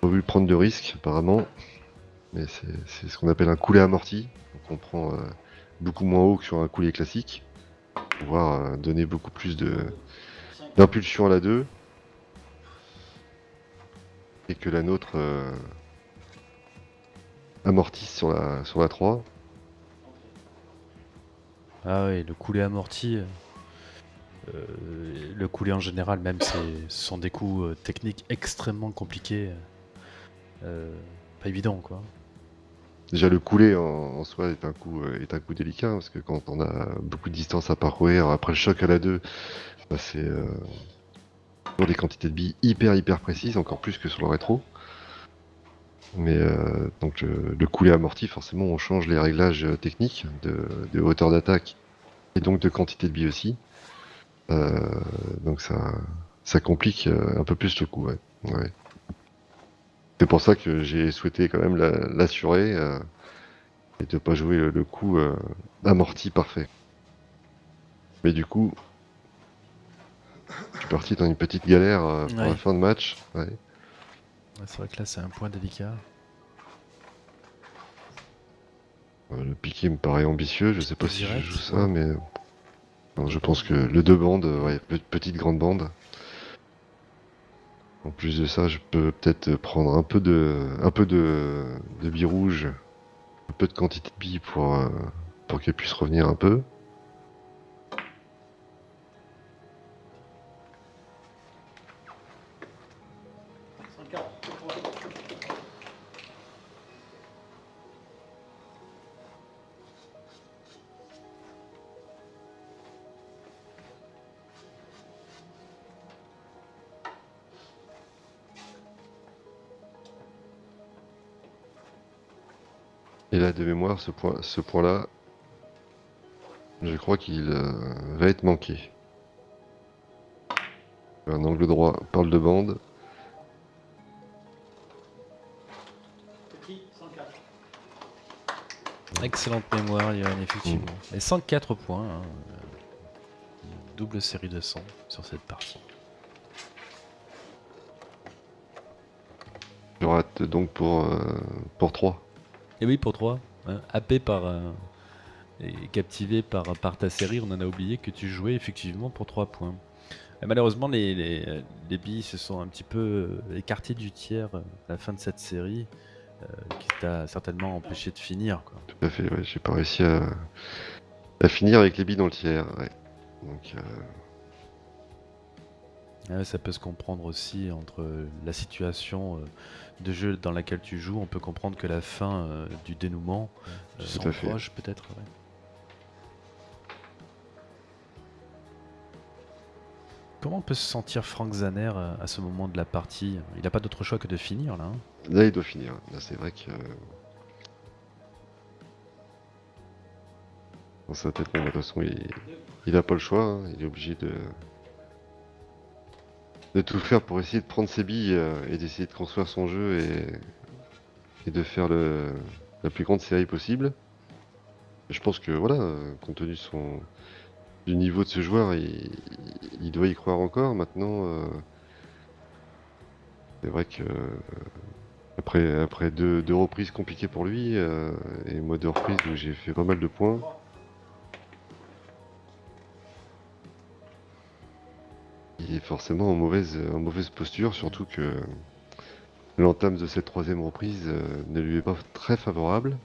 pas voulu prendre de risques apparemment. Mais c'est ce qu'on appelle un coulé amorti. Donc on prend beaucoup moins haut que sur un coulé classique. Pour pouvoir donner beaucoup plus de d'impulsion à la 2 et que la nôtre amortisse sur la, sur la 3. Ah oui, le coulé amorti, euh, euh, le coulé en général, même, ce sont des coups euh, techniques extrêmement compliqués. pas évident, quoi. Déjà le couler en, soi est un coup est un coup délicat parce que quand on a beaucoup de distance à parcourir après le choc à la 2, bah, c'est des quantités de billes hyper hyper précises, encore plus que sur le rétro. Mais euh, donc le, le couler amorti, forcément on change les réglages euh, techniques de, de hauteur d'attaque et donc de quantité de billes aussi. Euh, donc ça ça complique euh, un peu plus le coup, ouais. ouais. C'est pour ça que j'ai souhaité quand même la- l'assurer euh, et de pas jouer le, le coup euh, amorti parfait. Mais du coup, je suis parti dans une petite galère euh, pour Ouais. la fin de match. Ouais. Ouais, c'est vrai que là, c'est un point délicat. Euh, le piqué me paraît ambitieux, je sais pas si je joue ça, mais non, je pense que le deux bandes, euh, ouais, pe- petite grande bande. En plus de ça, je peux peut-être prendre un peu de, un peu de, de billes rouges, un peu de quantité de billes pour, euh, pour qu'elle puisse revenir un peu. Et là, de mémoire, ce point, ce point-là, je crois qu'il euh, va être manqué. Un angle droit par le de bande. Excellente mémoire, Johan, effectivement. Et 104 points. hein, euh, double série de 100 sur cette partie. Je rate donc pour, euh, pour 3. Et oui, pour 3. happé par. euh, et captivé par, par ta série, on en a oublié que tu jouais effectivement pour 3 points. Et malheureusement, les, les, les billes se sont un petit peu euh, écartées du tiers euh, à la fin de cette série, euh, qui t'a certainement empêché de finir. Quoi. Tout à fait, ouais, j'ai pas réussi à, à finir avec les billes dans le tiers. Ouais. Donc, euh, Ah ouais, ça peut se comprendre aussi entre la situation euh, de jeu dans laquelle tu joues. On peut comprendre que la fin euh, du dénouement euh, Tout s'en à fait. proche peut-être. ouais. Comment peut se sentir Frank Zaner à ce moment de la partie? Il n'a pas d'autre choix que de finir là. hein? là, il doit finir. Là, c'est vrai que. Dans sa tête, de toute façon, il, il a pas le choix, hein, il est obligé de, de tout faire pour essayer de prendre ses billes euh, et d'essayer de construire son jeu et, de faire la plus grande série possible. Je pense que voilà, compte tenu du niveau de ce joueur, il, doit y croire encore. Maintenant, euh, c'est vrai que après, après deux, deux reprises compliquées pour lui euh, et moi deux reprises où j'ai fait pas mal de points. Il est forcément en mauvaise, en mauvaise posture, surtout que l'entame de cette troisième reprise euh, ne lui est pas très favorable.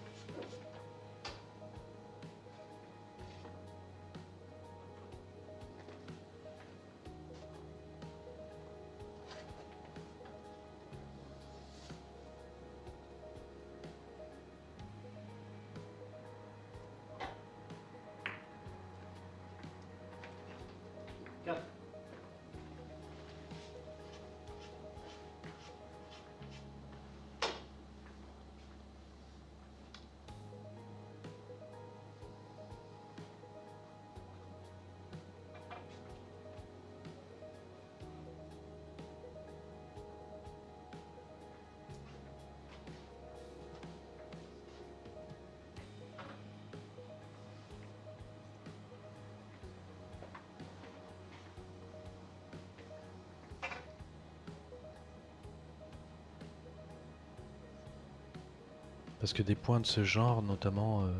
Parce que des points de ce genre, notamment euh,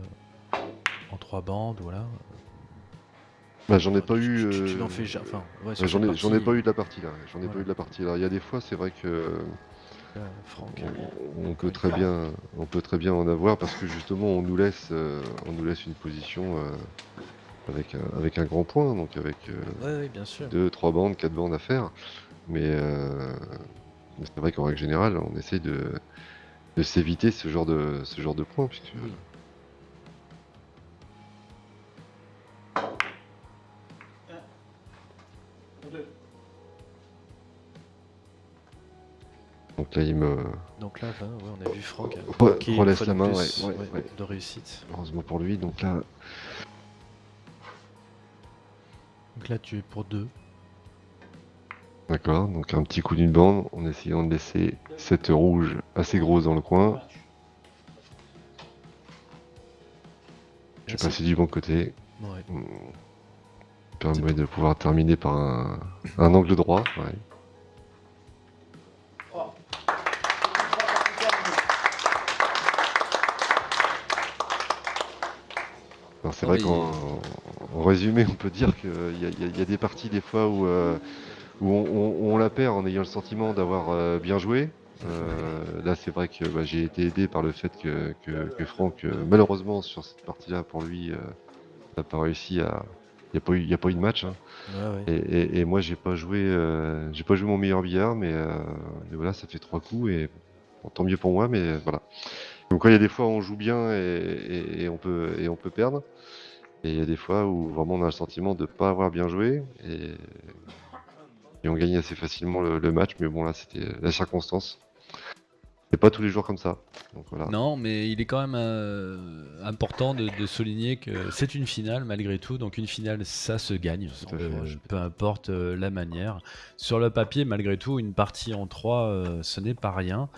en trois bandes, voilà. Bah, j'en ai pas tu- eu. Tu, tu n'en euh, fais Enfin, ouais, bah, j'en ai, ai pas eu de la partie là. J'en ai pas eu de la partie là. Il y a des fois, c'est vrai que euh, Franck. on, on peut très bien, on peut très bien en avoir parce que justement, on nous laisse, on nous laisse une position avec un, avec un grand point, donc avec Ouais, oui, bien sûr. deux, trois bandes, quatre bandes à faire. Mais, mais c'est vrai qu'en règle générale, on essaye de, de s'éviter ce genre de, ce genre de points. Puisque, donc là, il me Donc là, ouais, on a vu Franck une relaisse fois la main, plus, ouais, ouais, ouais. de réussite. heureusement pour lui. Donc là, Donc là, tu es pour deux. D'accord. Donc un petit coup d'une bande en essayant de laisser cette rouge assez grosse dans le coin. J'ai passé du bon côté. Ouais. Hmm. permet de pouvoir terminer par un, un angle droit. ouais. C'est vrai qu'en en résumé, on peut dire qu'il y a des parties des fois où, euh, où on, on- on la perd en ayant le sentiment d'avoir euh, bien joué. Euh, là, c'est vrai que bah, j'ai été aidé par le fait que, que, que Franck, euh, malheureusement, sur cette partie-là, pour lui, euh, n'a pas réussi à. Il n'y a, pas eu- il y a pas eu de match. hein. Ouais, Et, ouais. et- et moi, j'ai pas joué, euh, j'ai pas joué mon meilleur billard, mais, euh, voilà, ça fait trois coups et bon, tant mieux pour moi, mais voilà. Donc, il y a des fois où on joue bien et, et- et on peut et on peut perdre, et il y a des fois où vraiment on a le sentiment de pas avoir bien joué et, et on gagne assez facilement le, le match, mais bon là, c'était la circonstance. C'est pas tous les jours comme ça. Donc voilà. Non, mais il est quand même euh, important de, de souligner que c'est une finale malgré tout. Donc une finale, ça se gagne, euh, fait. peu importe euh, la manière. Sur le papier, malgré tout, une partie en 3, ce n'est pas rien.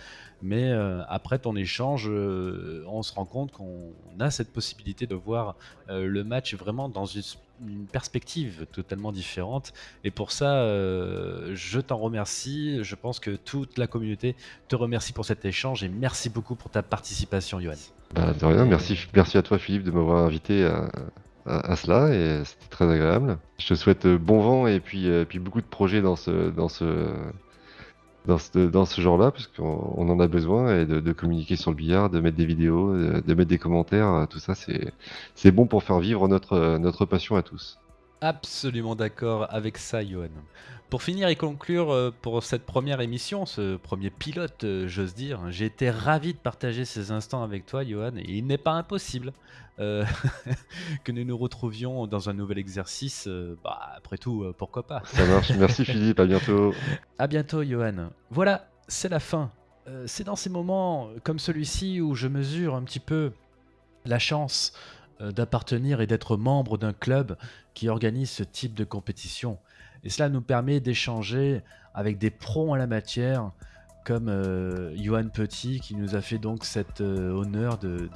Mais euh, après ton échange, euh, on se rend compte qu'on a cette possibilité de voir euh, le match vraiment dans une, une perspective totalement différente. Et pour ça, euh, je t'en remercie. Je pense que toute la communauté te remercie pour cet échange et merci beaucoup pour ta participation, Johan. Bah, de rien, merci, merci à toi Philippe de m'avoir invité à, cela et c'était très agréable. Je te souhaite bon vent et puis, euh, puis beaucoup de projets dans ce, dans ce, dans ce, genre-là parce qu'on on en a besoin et de, communiquer sur le billard, de mettre des vidéos, de, mettre des commentaires, euh, tout ça c'est, bon pour faire vivre notre, euh, notre passion à tous. Absolument d'accord avec ça, Johan. Pour finir et conclure euh, pour cette première émission, ce premier pilote, j'ose dire, j'ai été ravi de partager ces instants avec toi, Johan, et il n'est pas impossible euh, que nous nous retrouvions dans un nouvel exercice. euh, bah, après tout, euh, pourquoi pas Ça marche, merci Philippe, à bientôt. À bientôt, Johan. Voilà, c'est la fin. C'est dans ces moments comme celui-ci où je mesure un petit peu la chance d'appartenir et d'être membre d'un club qui organise ce type de compétition. Et cela nous permet d'échanger avec des pros en la matière, comme euh, Johan Petit, qui nous a fait donc cet euh, honneur de,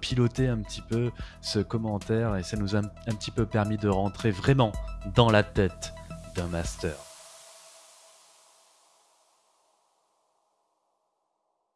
piloter un petit peu ce commentaire, et ça nous a un petit peu permis de rentrer vraiment dans la tête d'un master.